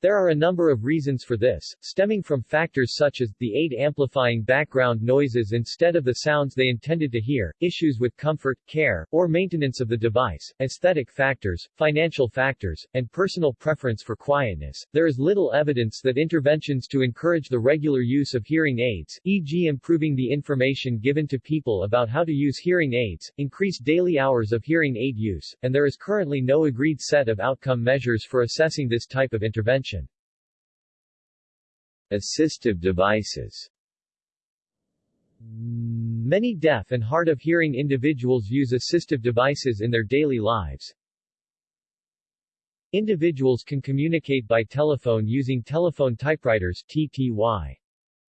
There are a number of reasons for this, stemming from factors such as, the aid amplifying background noises instead of the sounds they intended to hear, issues with comfort, care, or maintenance of the device, aesthetic factors, financial factors, and personal preference for quietness. There is little evidence that interventions to encourage the regular use of hearing aids, e.g. improving the information given to people about how to use hearing aids, increase daily hours of hearing aid use, and there is currently no agreed set of outcome measures for assessing this type of intervention. Assistive devices Many deaf and hard of hearing individuals use assistive devices in their daily lives. Individuals can communicate by telephone using telephone typewriters TTY.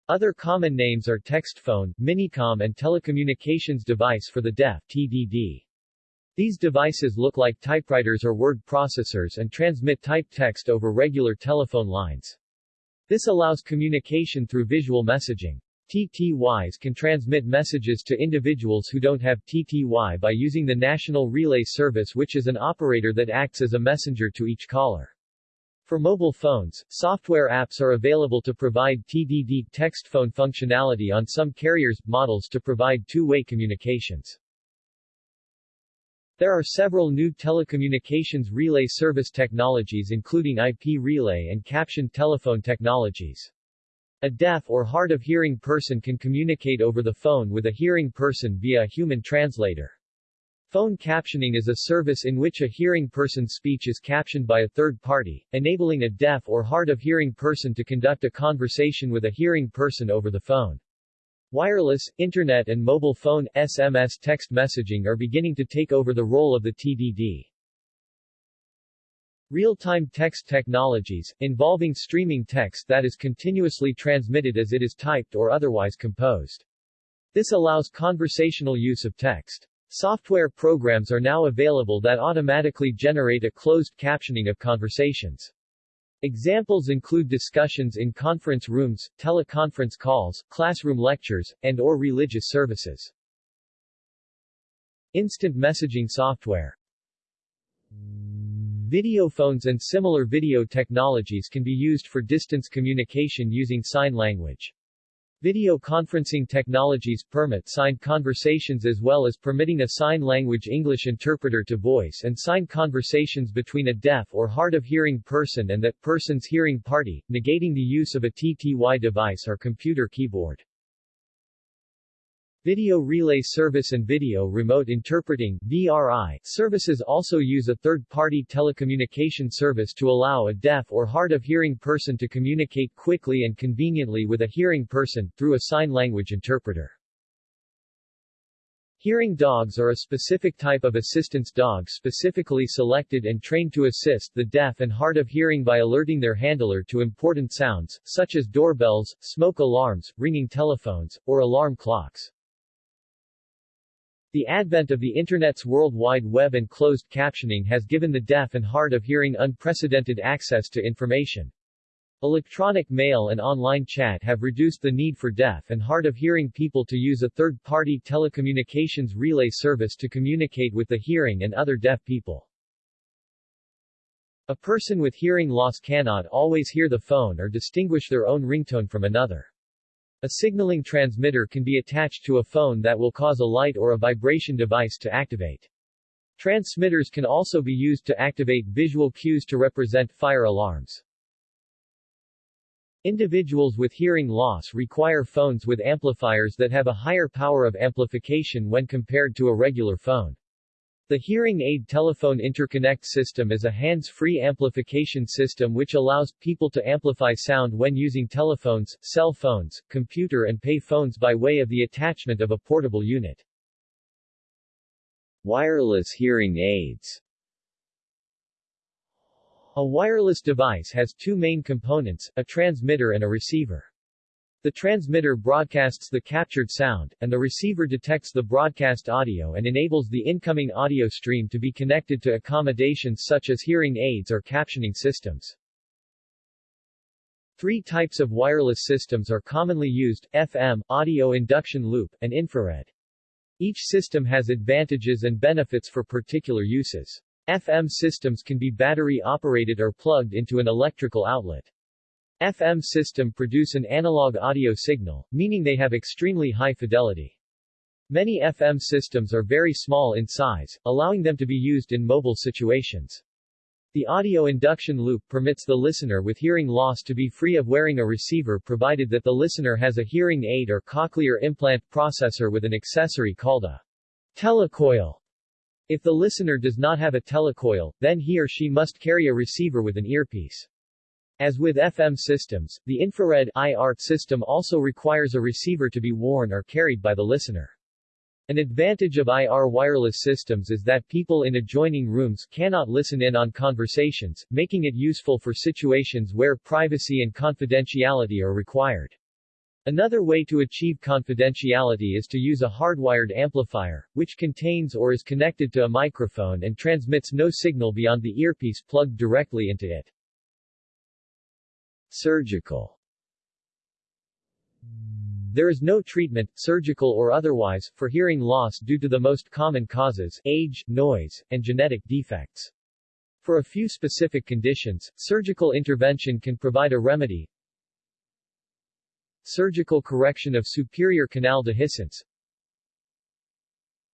Other common names are text phone, minicom and telecommunications device for the deaf TDD. These devices look like typewriters or word processors and transmit typed text over regular telephone lines. This allows communication through visual messaging. TTYs can transmit messages to individuals who don't have TTY by using the National Relay Service which is an operator that acts as a messenger to each caller. For mobile phones, software apps are available to provide TDD text phone functionality on some carriers models to provide two-way communications. There are several new telecommunications relay service technologies including IP relay and captioned telephone technologies. A deaf or hard of hearing person can communicate over the phone with a hearing person via a human translator. Phone captioning is a service in which a hearing person's speech is captioned by a third party, enabling a deaf or hard of hearing person to conduct a conversation with a hearing person over the phone. Wireless, Internet and mobile phone, SMS text messaging are beginning to take over the role of the TDD. Real-time text technologies, involving streaming text that is continuously transmitted as it is typed or otherwise composed. This allows conversational use of text. Software programs are now available that automatically generate a closed captioning of conversations. Examples include discussions in conference rooms, teleconference calls, classroom lectures, and or religious services. Instant messaging software Video phones and similar video technologies can be used for distance communication using sign language. Video conferencing technologies permit signed conversations as well as permitting a sign language English interpreter to voice and sign conversations between a deaf or hard of hearing person and that person's hearing party, negating the use of a TTY device or computer keyboard. Video Relay Service and Video Remote Interpreting VRI, services also use a third-party telecommunication service to allow a deaf or hard-of-hearing person to communicate quickly and conveniently with a hearing person, through a sign language interpreter. Hearing dogs are a specific type of assistance dog specifically selected and trained to assist the deaf and hard of hearing by alerting their handler to important sounds, such as doorbells, smoke alarms, ringing telephones, or alarm clocks. The advent of the Internet's World Wide Web and closed captioning has given the deaf and hard of hearing unprecedented access to information. Electronic mail and online chat have reduced the need for deaf and hard of hearing people to use a third-party telecommunications relay service to communicate with the hearing and other deaf people. A person with hearing loss cannot always hear the phone or distinguish their own ringtone from another. A signaling transmitter can be attached to a phone that will cause a light or a vibration device to activate. Transmitters can also be used to activate visual cues to represent fire alarms. Individuals with hearing loss require phones with amplifiers that have a higher power of amplification when compared to a regular phone. The hearing aid telephone interconnect system is a hands-free amplification system which allows people to amplify sound when using telephones, cell phones, computer and pay phones by way of the attachment of a portable unit. Wireless hearing aids a wireless device has two main components, a transmitter and a receiver. The transmitter broadcasts the captured sound, and the receiver detects the broadcast audio and enables the incoming audio stream to be connected to accommodations such as hearing aids or captioning systems. Three types of wireless systems are commonly used, FM, audio induction loop, and infrared. Each system has advantages and benefits for particular uses. FM systems can be battery-operated or plugged into an electrical outlet. FM system produce an analog audio signal, meaning they have extremely high fidelity. Many FM systems are very small in size, allowing them to be used in mobile situations. The audio induction loop permits the listener with hearing loss to be free of wearing a receiver provided that the listener has a hearing aid or cochlear implant processor with an accessory called a telecoil. If the listener does not have a telecoil, then he or she must carry a receiver with an earpiece. As with FM systems, the infrared IR system also requires a receiver to be worn or carried by the listener. An advantage of IR wireless systems is that people in adjoining rooms cannot listen in on conversations, making it useful for situations where privacy and confidentiality are required. Another way to achieve confidentiality is to use a hardwired amplifier, which contains or is connected to a microphone and transmits no signal beyond the earpiece plugged directly into it. Surgical There is no treatment, surgical or otherwise, for hearing loss due to the most common causes, age, noise, and genetic defects. For a few specific conditions, surgical intervention can provide a remedy, Surgical correction of superior canal dehiscence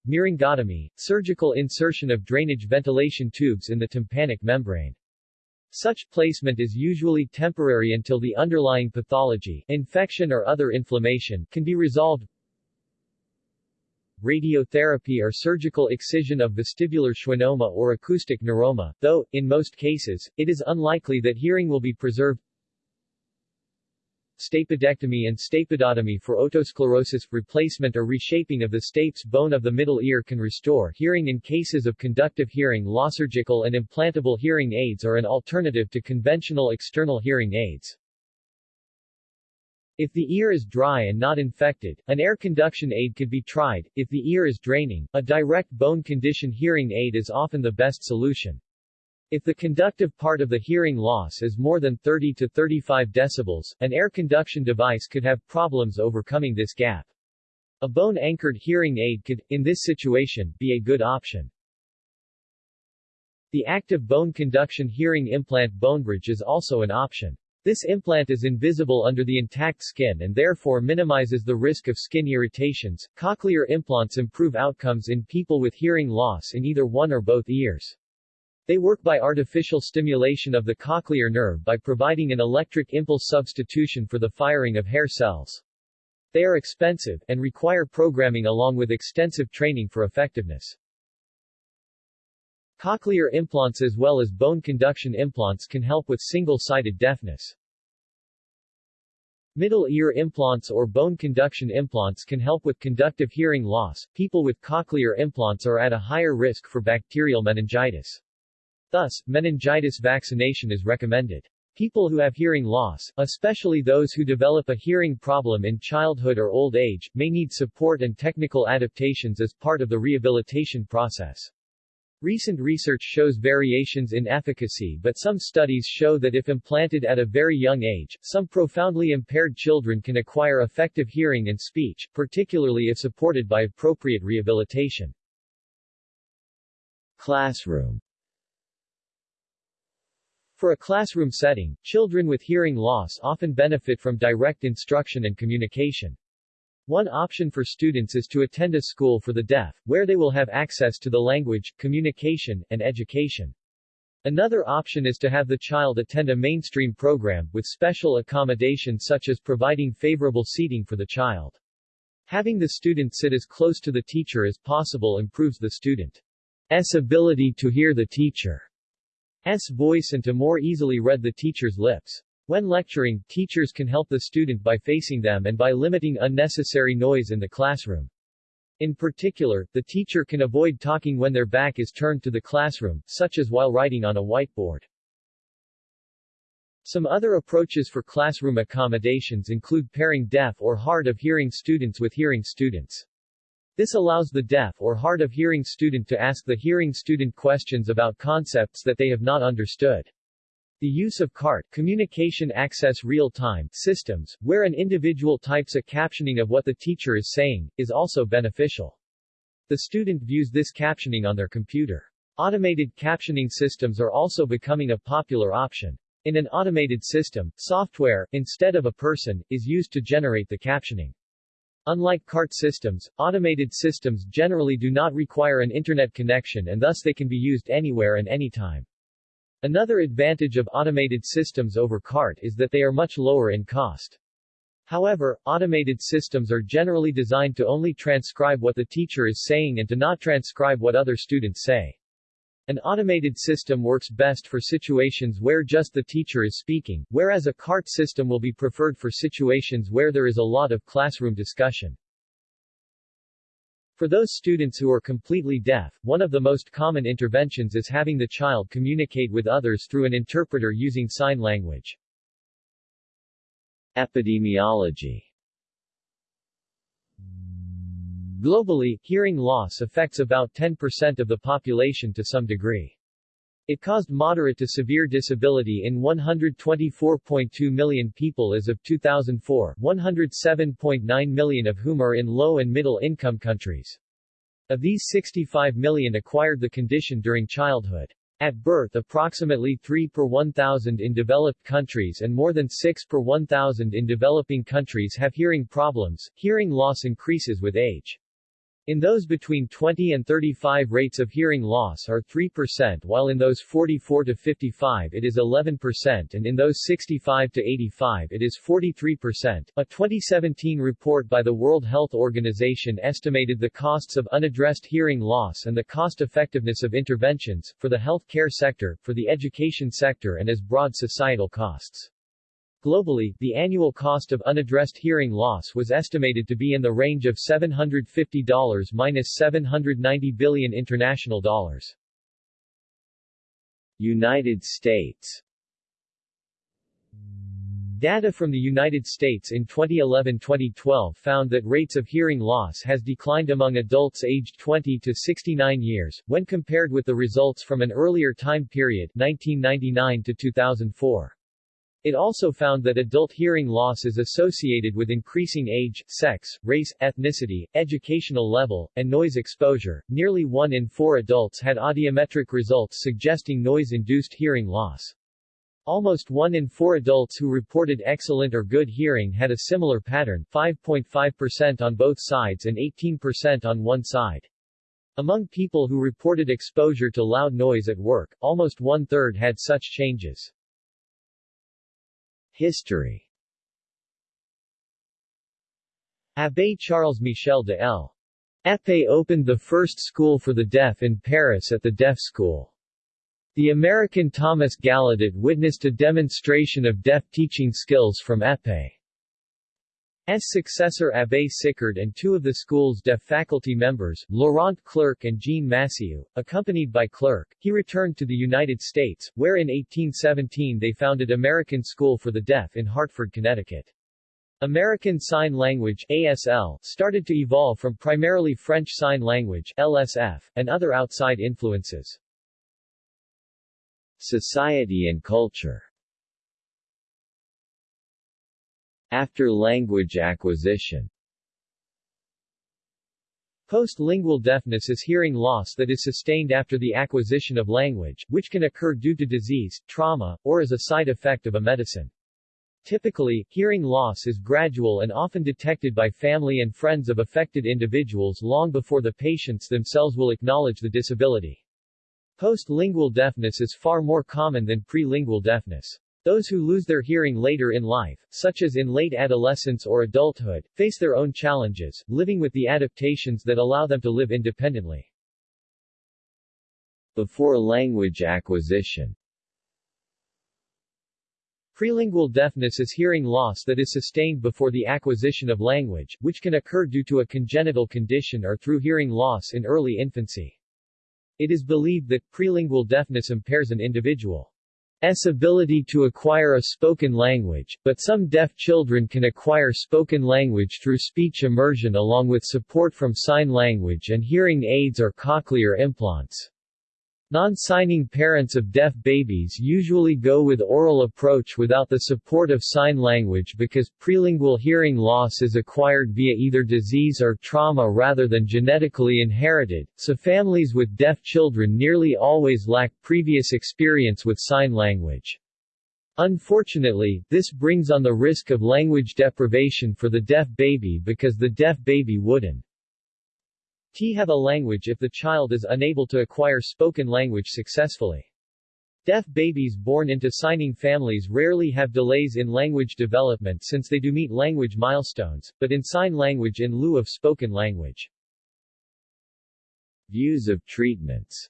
Myringotomy, surgical insertion of drainage ventilation tubes in the tympanic membrane. Such placement is usually temporary until the underlying pathology, infection or other inflammation, can be resolved. Radiotherapy or surgical excision of vestibular schwannoma or acoustic neuroma, though, in most cases, it is unlikely that hearing will be preserved stapedectomy and stapedotomy for otosclerosis, replacement or reshaping of the stapes bone of the middle ear can restore hearing in cases of conductive hearing loss. Surgical and implantable hearing aids are an alternative to conventional external hearing aids. If the ear is dry and not infected, an air conduction aid could be tried. If the ear is draining, a direct bone conduction hearing aid is often the best solution. If the conductive part of the hearing loss is more than 30 to 35 decibels, an air conduction device could have problems overcoming this gap. A bone-anchored hearing aid could, in this situation, be a good option. The active bone conduction hearing implant BoneBridge is also an option. This implant is invisible under the intact skin and therefore minimizes the risk of skin irritations. Cochlear implants improve outcomes in people with hearing loss in either one or both ears. They work by artificial stimulation of the cochlear nerve by providing an electric impulse substitution for the firing of hair cells. They are expensive, and require programming along with extensive training for effectiveness. Cochlear implants as well as bone conduction implants can help with single-sided deafness. Middle ear implants or bone conduction implants can help with conductive hearing loss. People with cochlear implants are at a higher risk for bacterial meningitis. Thus, meningitis vaccination is recommended. People who have hearing loss, especially those who develop a hearing problem in childhood or old age, may need support and technical adaptations as part of the rehabilitation process. Recent research shows variations in efficacy but some studies show that if implanted at a very young age, some profoundly impaired children can acquire effective hearing and speech, particularly if supported by appropriate rehabilitation. Classroom For a classroom setting, children with hearing loss often benefit from direct instruction and communication. One option for students is to attend a school for the deaf, where they will have access to the language, communication, and education. Another option is to have the child attend a mainstream program, with special accommodation such as providing favorable seating for the child. Having the student sit as close to the teacher as possible improves the student's ability to hear the teacher. S voice and to more easily read the teacher's lips. When lecturing, teachers can help the student by facing them and by limiting unnecessary noise in the classroom. In particular, the teacher can avoid talking when their back is turned to the classroom, such as while writing on a whiteboard. Some other approaches for classroom accommodations include pairing deaf or hard of hearing students with hearing students. This allows the deaf or hard of hearing student to ask the hearing student questions about concepts that they have not understood. The use of CART communication access real-time systems, where an individual types a captioning of what the teacher is saying, is also beneficial. The student views this captioning on their computer. Automated captioning systems are also becoming a popular option. In an automated system, software, instead of a person, is used to generate the captioning. Unlike CART systems, automated systems generally do not require an internet connection and thus they can be used anywhere and anytime. Another advantage of automated systems over CART is that they are much lower in cost. However, automated systems are generally designed to only transcribe what the teacher is saying and to not transcribe what other students say. An automated system works best for situations where just the teacher is speaking, whereas a CART system will be preferred for situations where there is a lot of classroom discussion. For those students who are completely deaf, one of the most common interventions is having the child communicate with others through an interpreter using sign language. Epidemiology Globally, hearing loss affects about 10% of the population to some degree. It caused moderate to severe disability in 124.2 million people as of 2004, 107.9 million of whom are in low and middle income countries. Of these 65 million acquired the condition during childhood. At birth approximately 3 per 1,000 in developed countries and more than 6 per 1,000 in developing countries have hearing problems. Hearing loss increases with age. In those between 20 and 35 rates of hearing loss are 3% while in those 44 to 55 it is 11% and in those 65 to 85 it is 43%. A 2017 report by the World Health Organization estimated the costs of unaddressed hearing loss and the cost effectiveness of interventions, for the health care sector, for the education sector and as broad societal costs. Globally, the annual cost of unaddressed hearing loss was estimated to be in the range of $750 minus minus 790 billion international dollars. United States Data from the United States in 2011-2012 found that rates of hearing loss has declined among adults aged 20 to 69 years, when compared with the results from an earlier time period 1999 to 2004. It also found that adult hearing loss is associated with increasing age, sex, race, ethnicity, educational level, and noise exposure. Nearly one in four adults had audiometric results suggesting noise-induced hearing loss. Almost one in four adults who reported excellent or good hearing had a similar pattern 5.5% on both sides and 18% on one side. Among people who reported exposure to loud noise at work, almost one-third had such changes. History Abbé Charles Michel de L. Opened the first school for the deaf in Paris at the Deaf School. The American Thomas Gallaudet witnessed a demonstration of deaf teaching skills from Epée. Successor Abbé Sicard and two of the school's deaf faculty members, Laurent Clerc and Jean Massieu. Accompanied by Clerc, he returned to the United States, where in 1817 they founded American School for the Deaf in Hartford, Connecticut. American Sign Language ASL started to evolve from primarily French Sign Language LSF, and other outside influences. Society and culture After language acquisition Post-lingual deafness is hearing loss that is sustained after the acquisition of language, which can occur due to disease, trauma, or as a side effect of a medicine. Typically, hearing loss is gradual and often detected by family and friends of affected individuals long before the patients themselves will acknowledge the disability. Post-lingual deafness is far more common than pre-lingual deafness. Those who lose their hearing later in life, such as in late adolescence or adulthood, face their own challenges, living with the adaptations that allow them to live independently. Before language acquisition Prelingual deafness is hearing loss that is sustained before the acquisition of language, which can occur due to a congenital condition or through hearing loss in early infancy. It is believed that prelingual deafness impairs an individual's ability to acquire a spoken language, but some deaf children can acquire spoken language through speech immersion along with support from sign language and hearing aids or cochlear implants. Non-signing parents of deaf babies usually go with oral approach without the support of sign language because prelingual hearing loss is acquired via either disease or trauma rather than genetically inherited, so families with deaf children nearly always lack previous experience with sign language. Unfortunately, this brings on the risk of language deprivation for the deaf baby because the deaf baby wouldn't T have a language if the child is unable to acquire spoken language successfully. Deaf babies born into signing families rarely have delays in language development since they do meet language milestones, but in sign language in lieu of spoken language. Views of treatments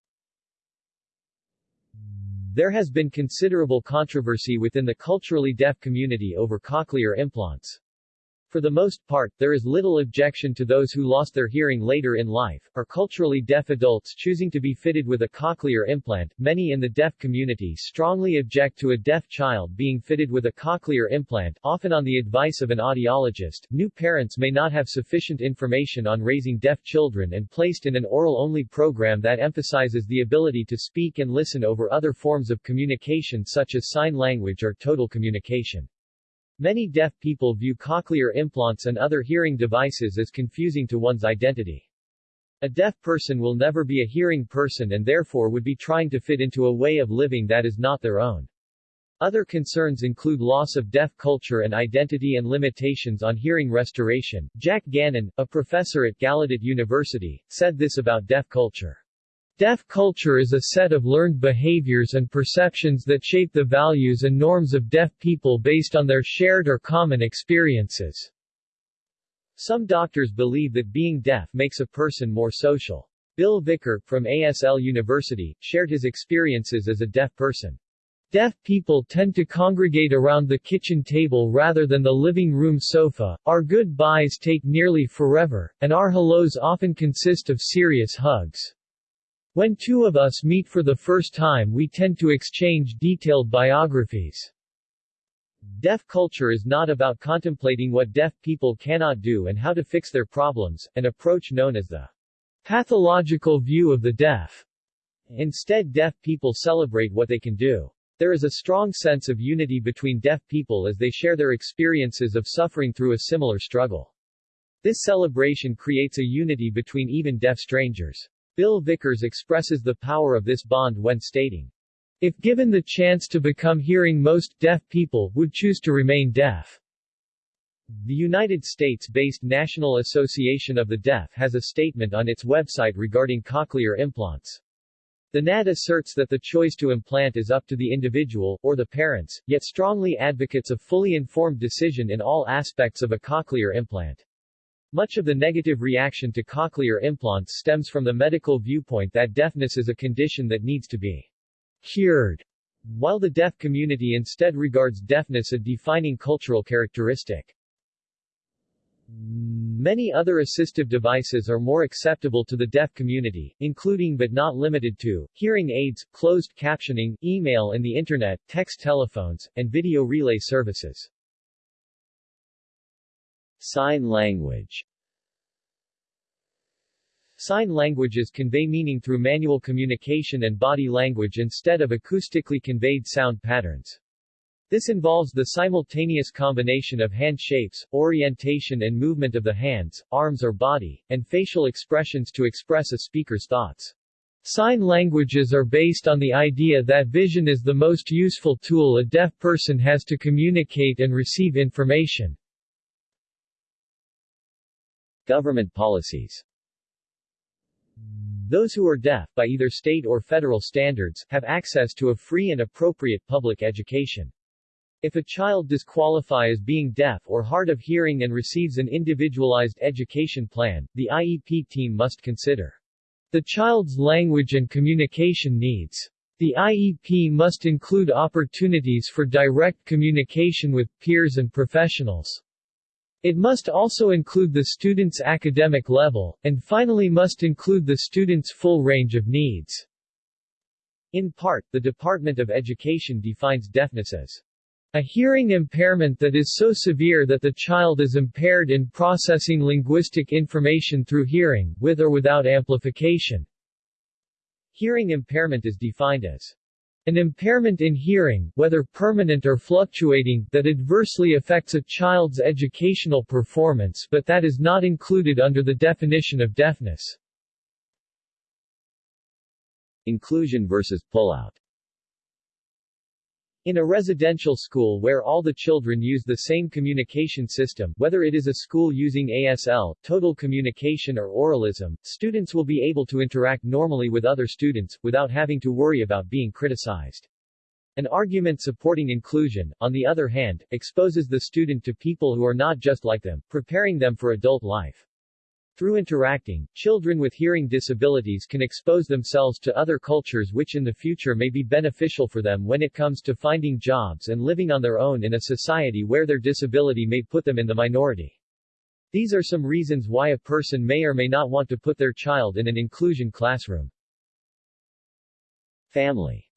There has been considerable controversy within the culturally deaf community over cochlear implants. For the most part, there is little objection to those who lost their hearing later in life, or culturally deaf adults choosing to be fitted with a cochlear implant. Many in the deaf community strongly object to a deaf child being fitted with a cochlear implant, often on the advice of an audiologist. New parents may not have sufficient information on raising deaf children and placed in an oral-only program that emphasizes the ability to speak and listen over other forms of communication such as sign language or total communication. Many deaf people view cochlear implants and other hearing devices as confusing to one's identity. A deaf person will never be a hearing person and therefore would be trying to fit into a way of living that is not their own. Other concerns include loss of deaf culture and identity and limitations on hearing restoration. Jack Gannon, a professor at Gallaudet University, said this about deaf culture. Deaf culture is a set of learned behaviors and perceptions that shape the values and norms of deaf people based on their shared or common experiences. Some doctors believe that being deaf makes a person more social. Bill Vicars, from ASL University, shared his experiences as a deaf person. Deaf people tend to congregate around the kitchen table rather than the living room sofa, our goodbyes take nearly forever, and our hellos often consist of serious hugs. When two of us meet for the first time we tend to exchange detailed biographies. Deaf culture is not about contemplating what deaf people cannot do and how to fix their problems, an approach known as the pathological view of the deaf. Instead deaf people celebrate what they can do. There is a strong sense of unity between deaf people as they share their experiences of suffering through a similar struggle. This celebration creates a unity between even deaf strangers. Bill Vicars expresses the power of this bond when stating, If given the chance to become hearing most deaf people would choose to remain deaf. The United States-based National Association of the Deaf has a statement on its website regarding cochlear implants. The NAD asserts that the choice to implant is up to the individual, or the parents, yet strongly advocates a fully informed decision in all aspects of a cochlear implant. Much of the negative reaction to cochlear implants stems from the medical viewpoint that deafness is a condition that needs to be cured, while the deaf community instead regards deafness a defining cultural characteristic. Many other assistive devices are more acceptable to the deaf community, including but not limited to, hearing aids, closed captioning, email and the Internet, text telephones, and video relay services. Sign language Sign languages convey meaning through manual communication and body language instead of acoustically conveyed sound patterns. This involves the simultaneous combination of hand shapes, orientation and movement of the hands, arms or body, and facial expressions to express a speaker's thoughts. Sign languages are based on the idea that vision is the most useful tool a deaf person has to communicate and receive information. Government policies Those who are deaf, by either state or federal standards, have access to a free and appropriate public education. If a child disqualify as being deaf or hard of hearing and receives an individualized education plan, the IEP team must consider the child's language and communication needs. The IEP must include opportunities for direct communication with peers and professionals. It must also include the student's academic level, and finally must include the student's full range of needs. In part, the Department of Education defines deafness as a hearing impairment that is so severe that the child is impaired in processing linguistic information through hearing, with or without amplification. Hearing impairment is defined as an impairment in hearing, whether permanent or fluctuating, that adversely affects a child's educational performance but that is not included under the definition of deafness. Inclusion versus pullout in a residential school where all the children use the same communication system, whether it is a school using ASL, total communication or oralism, students will be able to interact normally with other students, without having to worry about being criticized. An argument supporting inclusion, on the other hand, exposes the student to people who are not just like them, preparing them for adult life. Through interacting, children with hearing disabilities can expose themselves to other cultures which in the future may be beneficial for them when it comes to finding jobs and living on their own in a society where their disability may put them in the minority. These are some reasons why a person may or may not want to put their child in an inclusion classroom. Family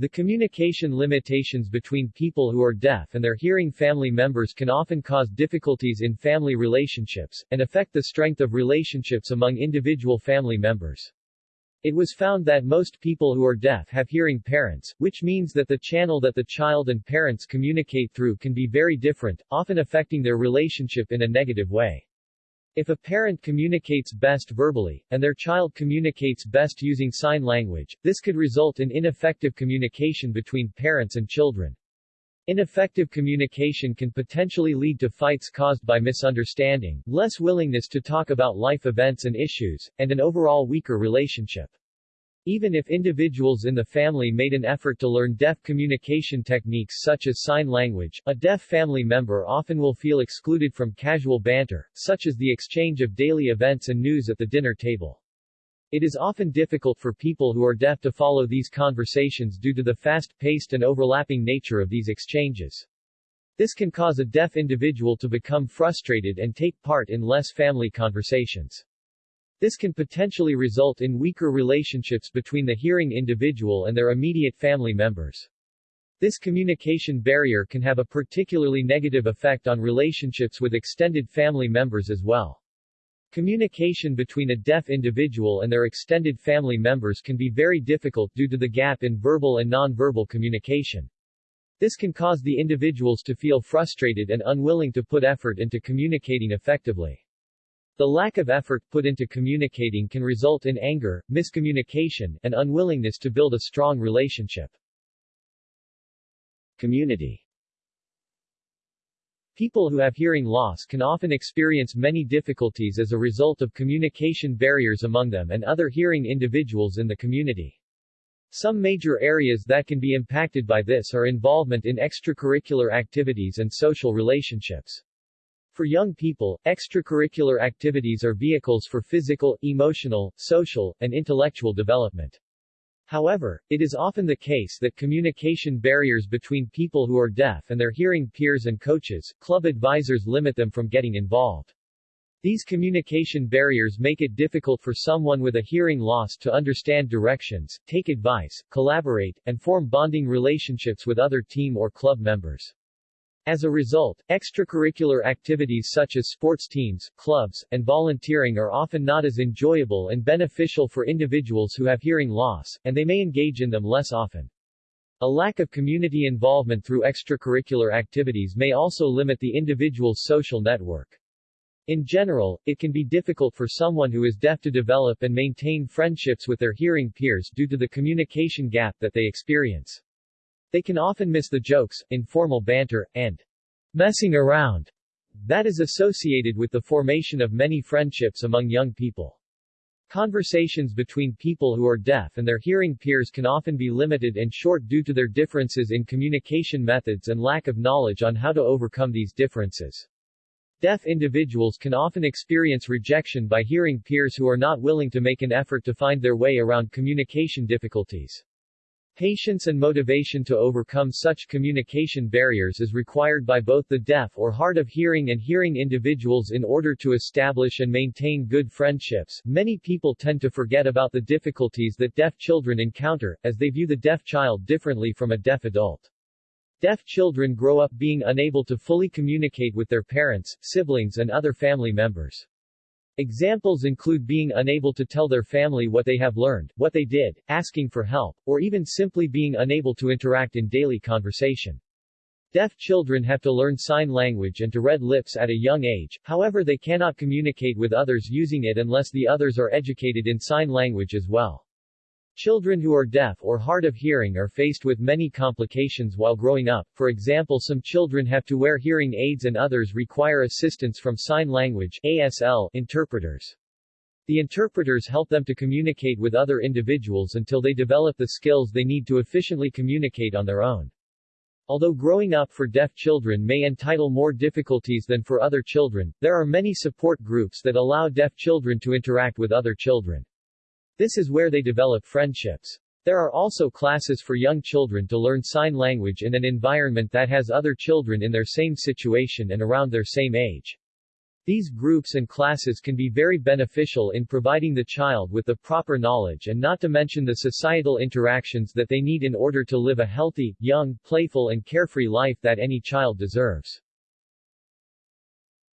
the communication limitations between people who are deaf and their hearing family members can often cause difficulties in family relationships, and affect the strength of relationships among individual family members. It was found that most people who are deaf have hearing parents, which means that the channel that the child and parents communicate through can be very different, often affecting their relationship in a negative way. If a parent communicates best verbally, and their child communicates best using sign language, this could result in ineffective communication between parents and children. Ineffective communication can potentially lead to fights caused by misunderstanding, less willingness to talk about life events and issues, and an overall weaker relationship. Even if individuals in the family made an effort to learn deaf communication techniques such as sign language, a deaf family member often will feel excluded from casual banter, such as the exchange of daily events and news at the dinner table. It is often difficult for people who are deaf to follow these conversations due to the fast-paced and overlapping nature of these exchanges. This can cause a deaf individual to become frustrated and take part in less family conversations. This can potentially result in weaker relationships between the hearing individual and their immediate family members. This communication barrier can have a particularly negative effect on relationships with extended family members as well. Communication between a deaf individual and their extended family members can be very difficult due to the gap in verbal and nonverbal communication. This can cause the individuals to feel frustrated and unwilling to put effort into communicating effectively. The lack of effort put into communicating can result in anger, miscommunication, and unwillingness to build a strong relationship. Community People who have hearing loss can often experience many difficulties as a result of communication barriers among them and other hearing individuals in the community. Some major areas that can be impacted by this are involvement in extracurricular activities and social relationships. For young people, extracurricular activities are vehicles for physical, emotional, social, and intellectual development. However, it is often the case that communication barriers between people who are deaf and their hearing peers and coaches, club advisors limit them from getting involved. These communication barriers make it difficult for someone with a hearing loss to understand directions, take advice, collaborate, and form bonding relationships with other team or club members. As a result, extracurricular activities such as sports teams, clubs, and volunteering are often not as enjoyable and beneficial for individuals who have hearing loss, and they may engage in them less often. A lack of community involvement through extracurricular activities may also limit the individual's social network. In general, it can be difficult for someone who is deaf to develop and maintain friendships with their hearing peers due to the communication gap that they experience. They can often miss the jokes, informal banter, and messing around that is associated with the formation of many friendships among young people. Conversations between people who are deaf and their hearing peers can often be limited and short due to their differences in communication methods and lack of knowledge on how to overcome these differences. Deaf individuals can often experience rejection by hearing peers who are not willing to make an effort to find their way around communication difficulties. Patience and motivation to overcome such communication barriers is required by both the deaf or hard of hearing and hearing individuals in order to establish and maintain good friendships. Many people tend to forget about the difficulties that deaf children encounter, as they view the deaf child differently from a deaf adult. Deaf children grow up being unable to fully communicate with their parents, siblings and other family members. Examples include being unable to tell their family what they have learned, what they did, asking for help, or even simply being unable to interact in daily conversation. Deaf children have to learn sign language and to read lips at a young age, however they cannot communicate with others using it unless the others are educated in sign language as well. Children who are deaf or hard of hearing are faced with many complications while growing up, for example some children have to wear hearing aids and others require assistance from sign language ASL interpreters. The interpreters help them to communicate with other individuals until they develop the skills they need to efficiently communicate on their own. Although growing up for deaf children may entitle more difficulties than for other children, there are many support groups that allow deaf children to interact with other children. This is where they develop friendships. There are also classes for young children to learn sign language in an environment that has other children in their same situation and around their same age. These groups and classes can be very beneficial in providing the child with the proper knowledge and not to mention the societal interactions that they need in order to live a healthy, young, playful and carefree life that any child deserves.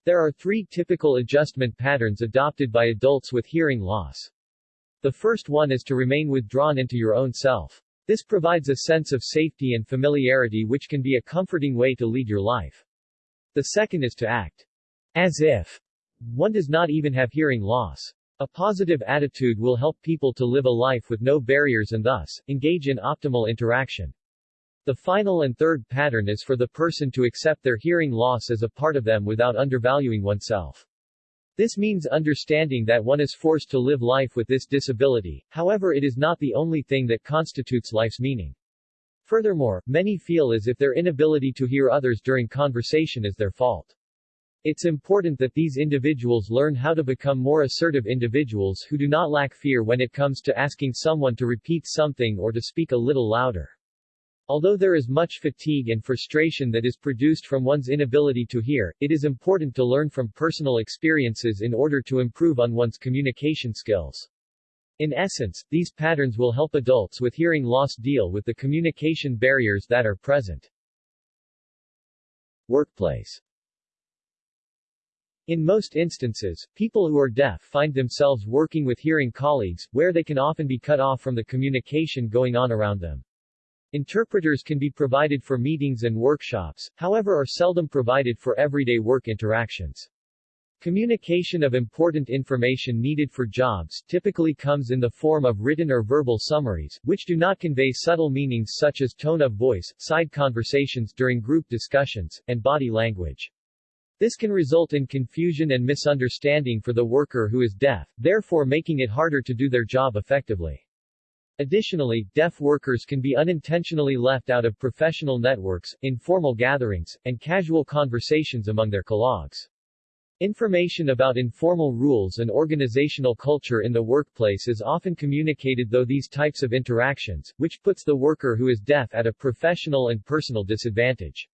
There are three typical adjustment patterns adopted by adults with hearing loss. The first one is to remain withdrawn into your own self. This provides a sense of safety and familiarity which can be a comforting way to lead your life. The second is to act as if one does not even have hearing loss. A positive attitude will help people to live a life with no barriers and thus, engage in optimal interaction. The final and third pattern is for the person to accept their hearing loss as a part of them without undervaluing oneself. This means understanding that one is forced to live life with this disability, however it is not the only thing that constitutes life's meaning. Furthermore, many feel as if their inability to hear others during conversation is their fault. It's important that these individuals learn how to become more assertive individuals who do not lack fear when it comes to asking someone to repeat something or to speak a little louder. Although there is much fatigue and frustration that is produced from one's inability to hear, it is important to learn from personal experiences in order to improve on one's communication skills. In essence, these patterns will help adults with hearing loss deal with the communication barriers that are present. Workplace In most instances, people who are deaf find themselves working with hearing colleagues, where they can often be cut off from the communication going on around them. Interpreters can be provided for meetings and workshops, however are seldom provided for everyday work interactions. Communication of important information needed for jobs typically comes in the form of written or verbal summaries, which do not convey subtle meanings such as tone of voice, side conversations during group discussions, and body language. This can result in confusion and misunderstanding for the worker who is deaf, therefore making it harder to do their job effectively. Additionally, deaf workers can be unintentionally left out of professional networks, informal gatherings, and casual conversations among their colleagues. Information about informal rules and organizational culture in the workplace is often communicated though these types of interactions, which puts the worker who is deaf at a professional and personal disadvantage.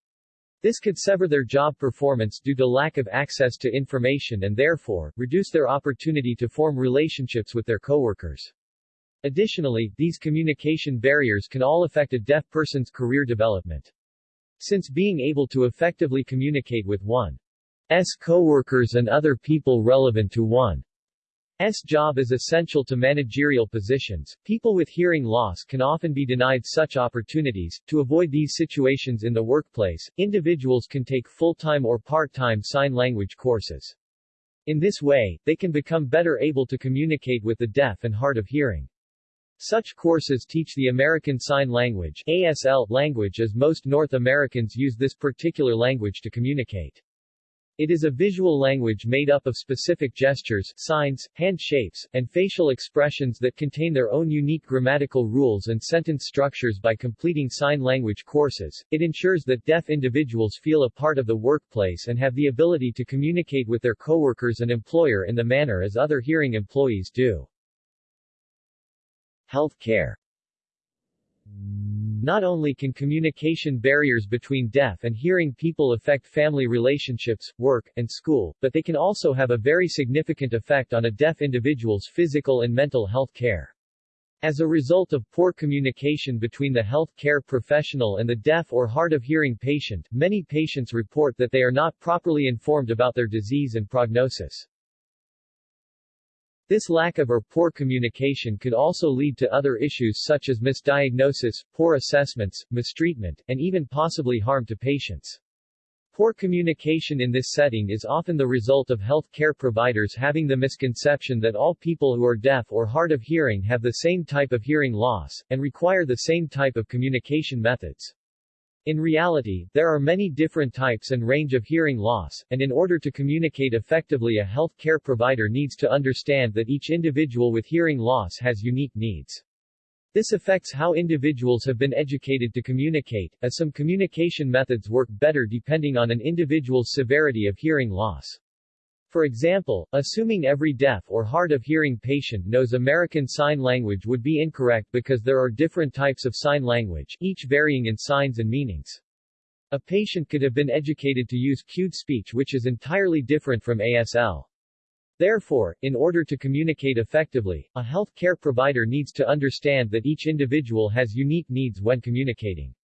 This could sever their job performance due to lack of access to information and therefore, reduce their opportunity to form relationships with their coworkers. Additionally, these communication barriers can all affect a deaf person's career development. Since being able to effectively communicate with one's coworkers and other people relevant to one's job is essential to managerial positions. People with hearing loss can often be denied such opportunities. To avoid these situations in the workplace, individuals can take full-time or part-time sign language courses. In this way, they can become better able to communicate with the deaf and hard of hearing. Such courses teach the American Sign Language ASL language as most North Americans use this particular language to communicate. It is a visual language made up of specific gestures, signs, hand shapes, and facial expressions that contain their own unique grammatical rules and sentence structures by completing sign language courses. It ensures that deaf individuals feel a part of the workplace and have the ability to communicate with their coworkers and employer in the manner as other hearing employees do. Health care not only can communication barriers between deaf and hearing people affect family relationships, work, and school, but they can also have a very significant effect on a deaf individual's physical and mental health care. As a result of poor communication between the health care professional and the deaf or hard of hearing patient, many patients report that they are not properly informed about their disease and prognosis. This lack of or poor communication could also lead to other issues such as misdiagnosis, poor assessments, mistreatment, and even possibly harm to patients. Poor communication in this setting is often the result of health care providers having the misconception that all people who are deaf or hard of hearing have the same type of hearing loss, and require the same type of communication methods. In reality, there are many different types and range of hearing loss, and in order to communicate effectively a health care provider needs to understand that each individual with hearing loss has unique needs. This affects how individuals have been educated to communicate, as some communication methods work better depending on an individual's severity of hearing loss. For example, assuming every deaf or hard of hearing patient knows American Sign Language would be incorrect because there are different types of sign language, each varying in signs and meanings. A patient could have been educated to use cued speech which is entirely different from ASL. Therefore, in order to communicate effectively, a health care provider needs to understand that each individual has unique needs when communicating.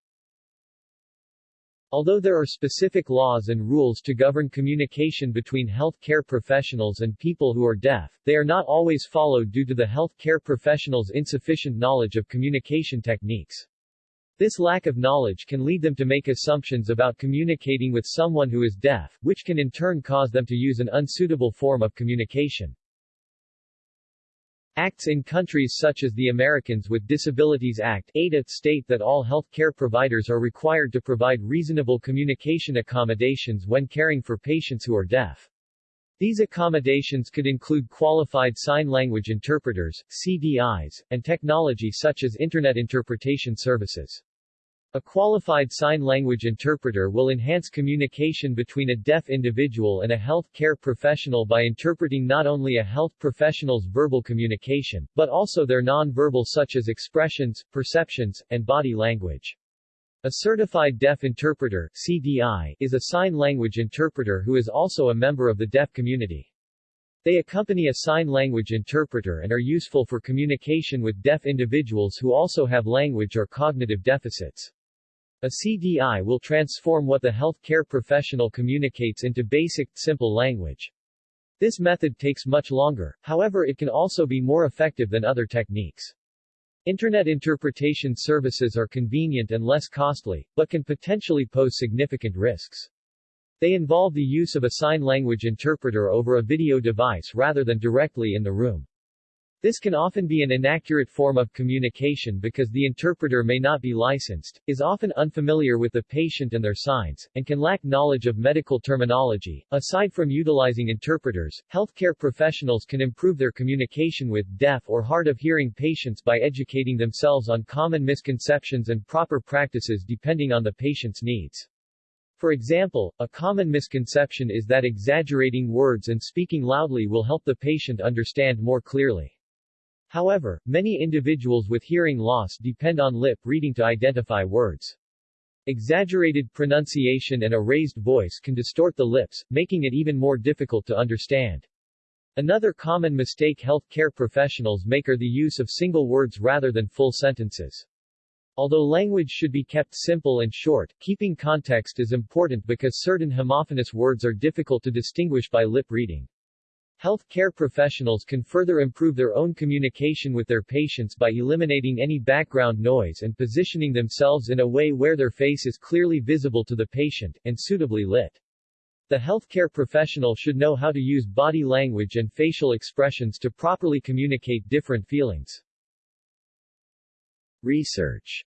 Although there are specific laws and rules to govern communication between health care professionals and people who are deaf, they are not always followed due to the health care professionals' insufficient knowledge of communication techniques. This lack of knowledge can lead them to make assumptions about communicating with someone who is deaf, which can in turn cause them to use an unsuitable form of communication. Acts in countries such as the Americans with Disabilities Act ADA state that all health care providers are required to provide reasonable communication accommodations when caring for patients who are deaf. These accommodations could include qualified sign language interpreters, CDIs, and technology such as Internet interpretation services. A qualified sign language interpreter will enhance communication between a deaf individual and a health care professional by interpreting not only a health professional's verbal communication, but also their non-verbal such as expressions, perceptions, and body language. A certified deaf interpreter CDI, is a sign language interpreter who is also a member of the deaf community. They accompany a sign language interpreter and are useful for communication with deaf individuals who also have language or cognitive deficits. A CDI will transform what the healthcare professional communicates into basic, simple language. This method takes much longer, however it can also be more effective than other techniques. Internet interpretation services are convenient and less costly, but can potentially pose significant risks. They involve the use of a sign language interpreter over a video device rather than directly in the room. This can often be an inaccurate form of communication because the interpreter may not be licensed, is often unfamiliar with the patient and their signs, and can lack knowledge of medical terminology. Aside from utilizing interpreters, healthcare professionals can improve their communication with deaf or hard of hearing patients by educating themselves on common misconceptions and proper practices depending on the patient's needs. For example, a common misconception is that exaggerating words and speaking loudly will help the patient understand more clearly. However, many individuals with hearing loss depend on lip reading to identify words. Exaggerated pronunciation and a raised voice can distort the lips, making it even more difficult to understand. Another common mistake healthcare professionals make are the use of single words rather than full sentences. Although language should be kept simple and short, keeping context is important because certain homophonous words are difficult to distinguish by lip reading. Health care professionals can further improve their own communication with their patients by eliminating any background noise and positioning themselves in a way where their face is clearly visible to the patient, and suitably lit. The healthcare professional should know how to use body language and facial expressions to properly communicate different feelings. Research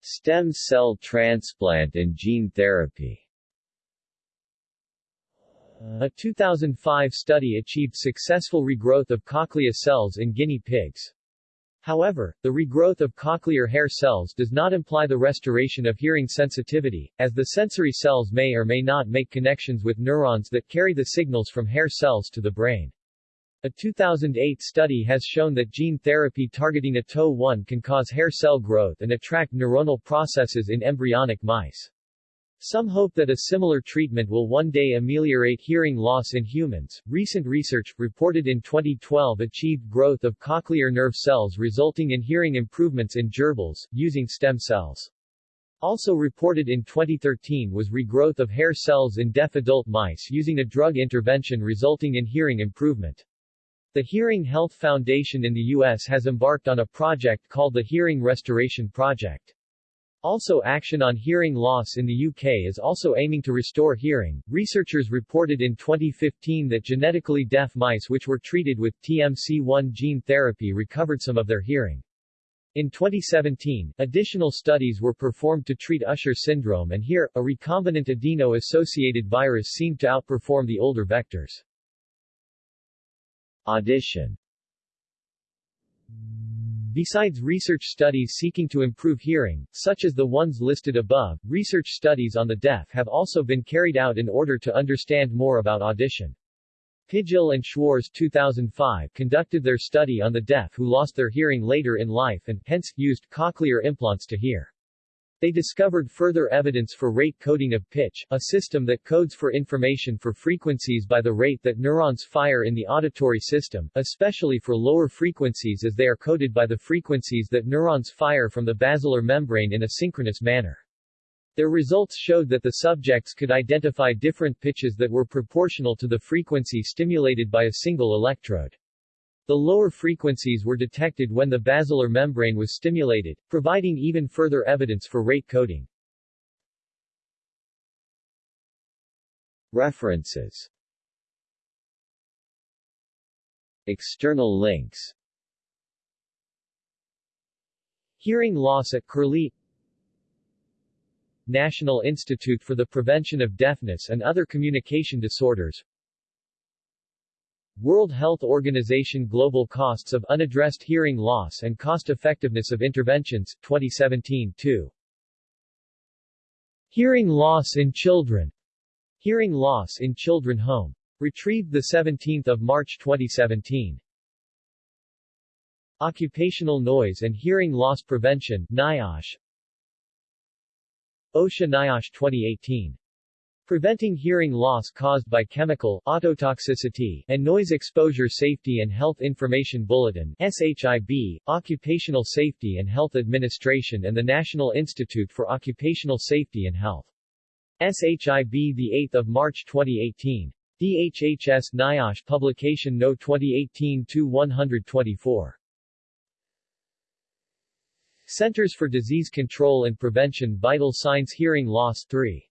Stem cell transplant and gene therapy a 2005 study achieved successful regrowth of cochlea cells in guinea pigs. However, the regrowth of cochlear hair cells does not imply the restoration of hearing sensitivity, as the sensory cells may or may not make connections with neurons that carry the signals from hair cells to the brain. A 2008 study has shown that gene therapy targeting ATOH1 can cause hair cell growth and attract neuronal processes in embryonic mice. Some hope that a similar treatment will one day ameliorate hearing loss in humans. Recent research, reported in 2012, achieved growth of cochlear nerve cells resulting in hearing improvements in gerbils, using stem cells. Also reported in 2013 was regrowth of hair cells in deaf adult mice using a drug intervention resulting in hearing improvement. The Hearing Health Foundation in the U.S. has embarked on a project called the Hearing Restoration Project. Also action on hearing loss in the UK is also aiming to restore hearing. Researchers reported in 2015 that genetically deaf mice which were treated with TMC1 gene therapy recovered some of their hearing. In 2017, additional studies were performed to treat Usher syndrome and here, a recombinant adeno-associated virus seemed to outperform the older vectors. Audition Besides research studies seeking to improve hearing, such as the ones listed above, research studies on the deaf have also been carried out in order to understand more about audition. Pijl and Schwarz 2005 conducted their study on the deaf who lost their hearing later in life and, hence, used cochlear implants to hear. They discovered further evidence for rate coding of pitch, a system that codes for information for frequencies by the rate that neurons fire in the auditory system, especially for lower frequencies as they are coded by the frequencies that neurons fire from the basilar membrane in a synchronous manner. Their results showed that the subjects could identify different pitches that were proportional to the frequency stimulated by a single electrode. The lower frequencies were detected when the basilar membrane was stimulated, providing even further evidence for rate coding. References. External links. Hearing loss at Curlie. National Institute for the Prevention of Deafness and Other Communication Disorders World Health Organization Global Costs of Unaddressed Hearing Loss and Cost-Effectiveness of Interventions, 2017 2. Hearing Loss in Children. Hearing Loss in Children Home. Retrieved 17 March 2017. Occupational Noise and Hearing Loss Prevention, NIOSH. OSHA NIOSH 2018. Preventing hearing loss caused by chemical, ototoxicity, and noise exposure Safety and Health Information Bulletin SHIB, Occupational Safety and Health Administration and the National Institute for Occupational Safety and Health. SHIB 8 March 2018. DHHS NIOSH Publication No 2018-124. Centers for Disease Control and Prevention Vital Signs Hearing Loss 3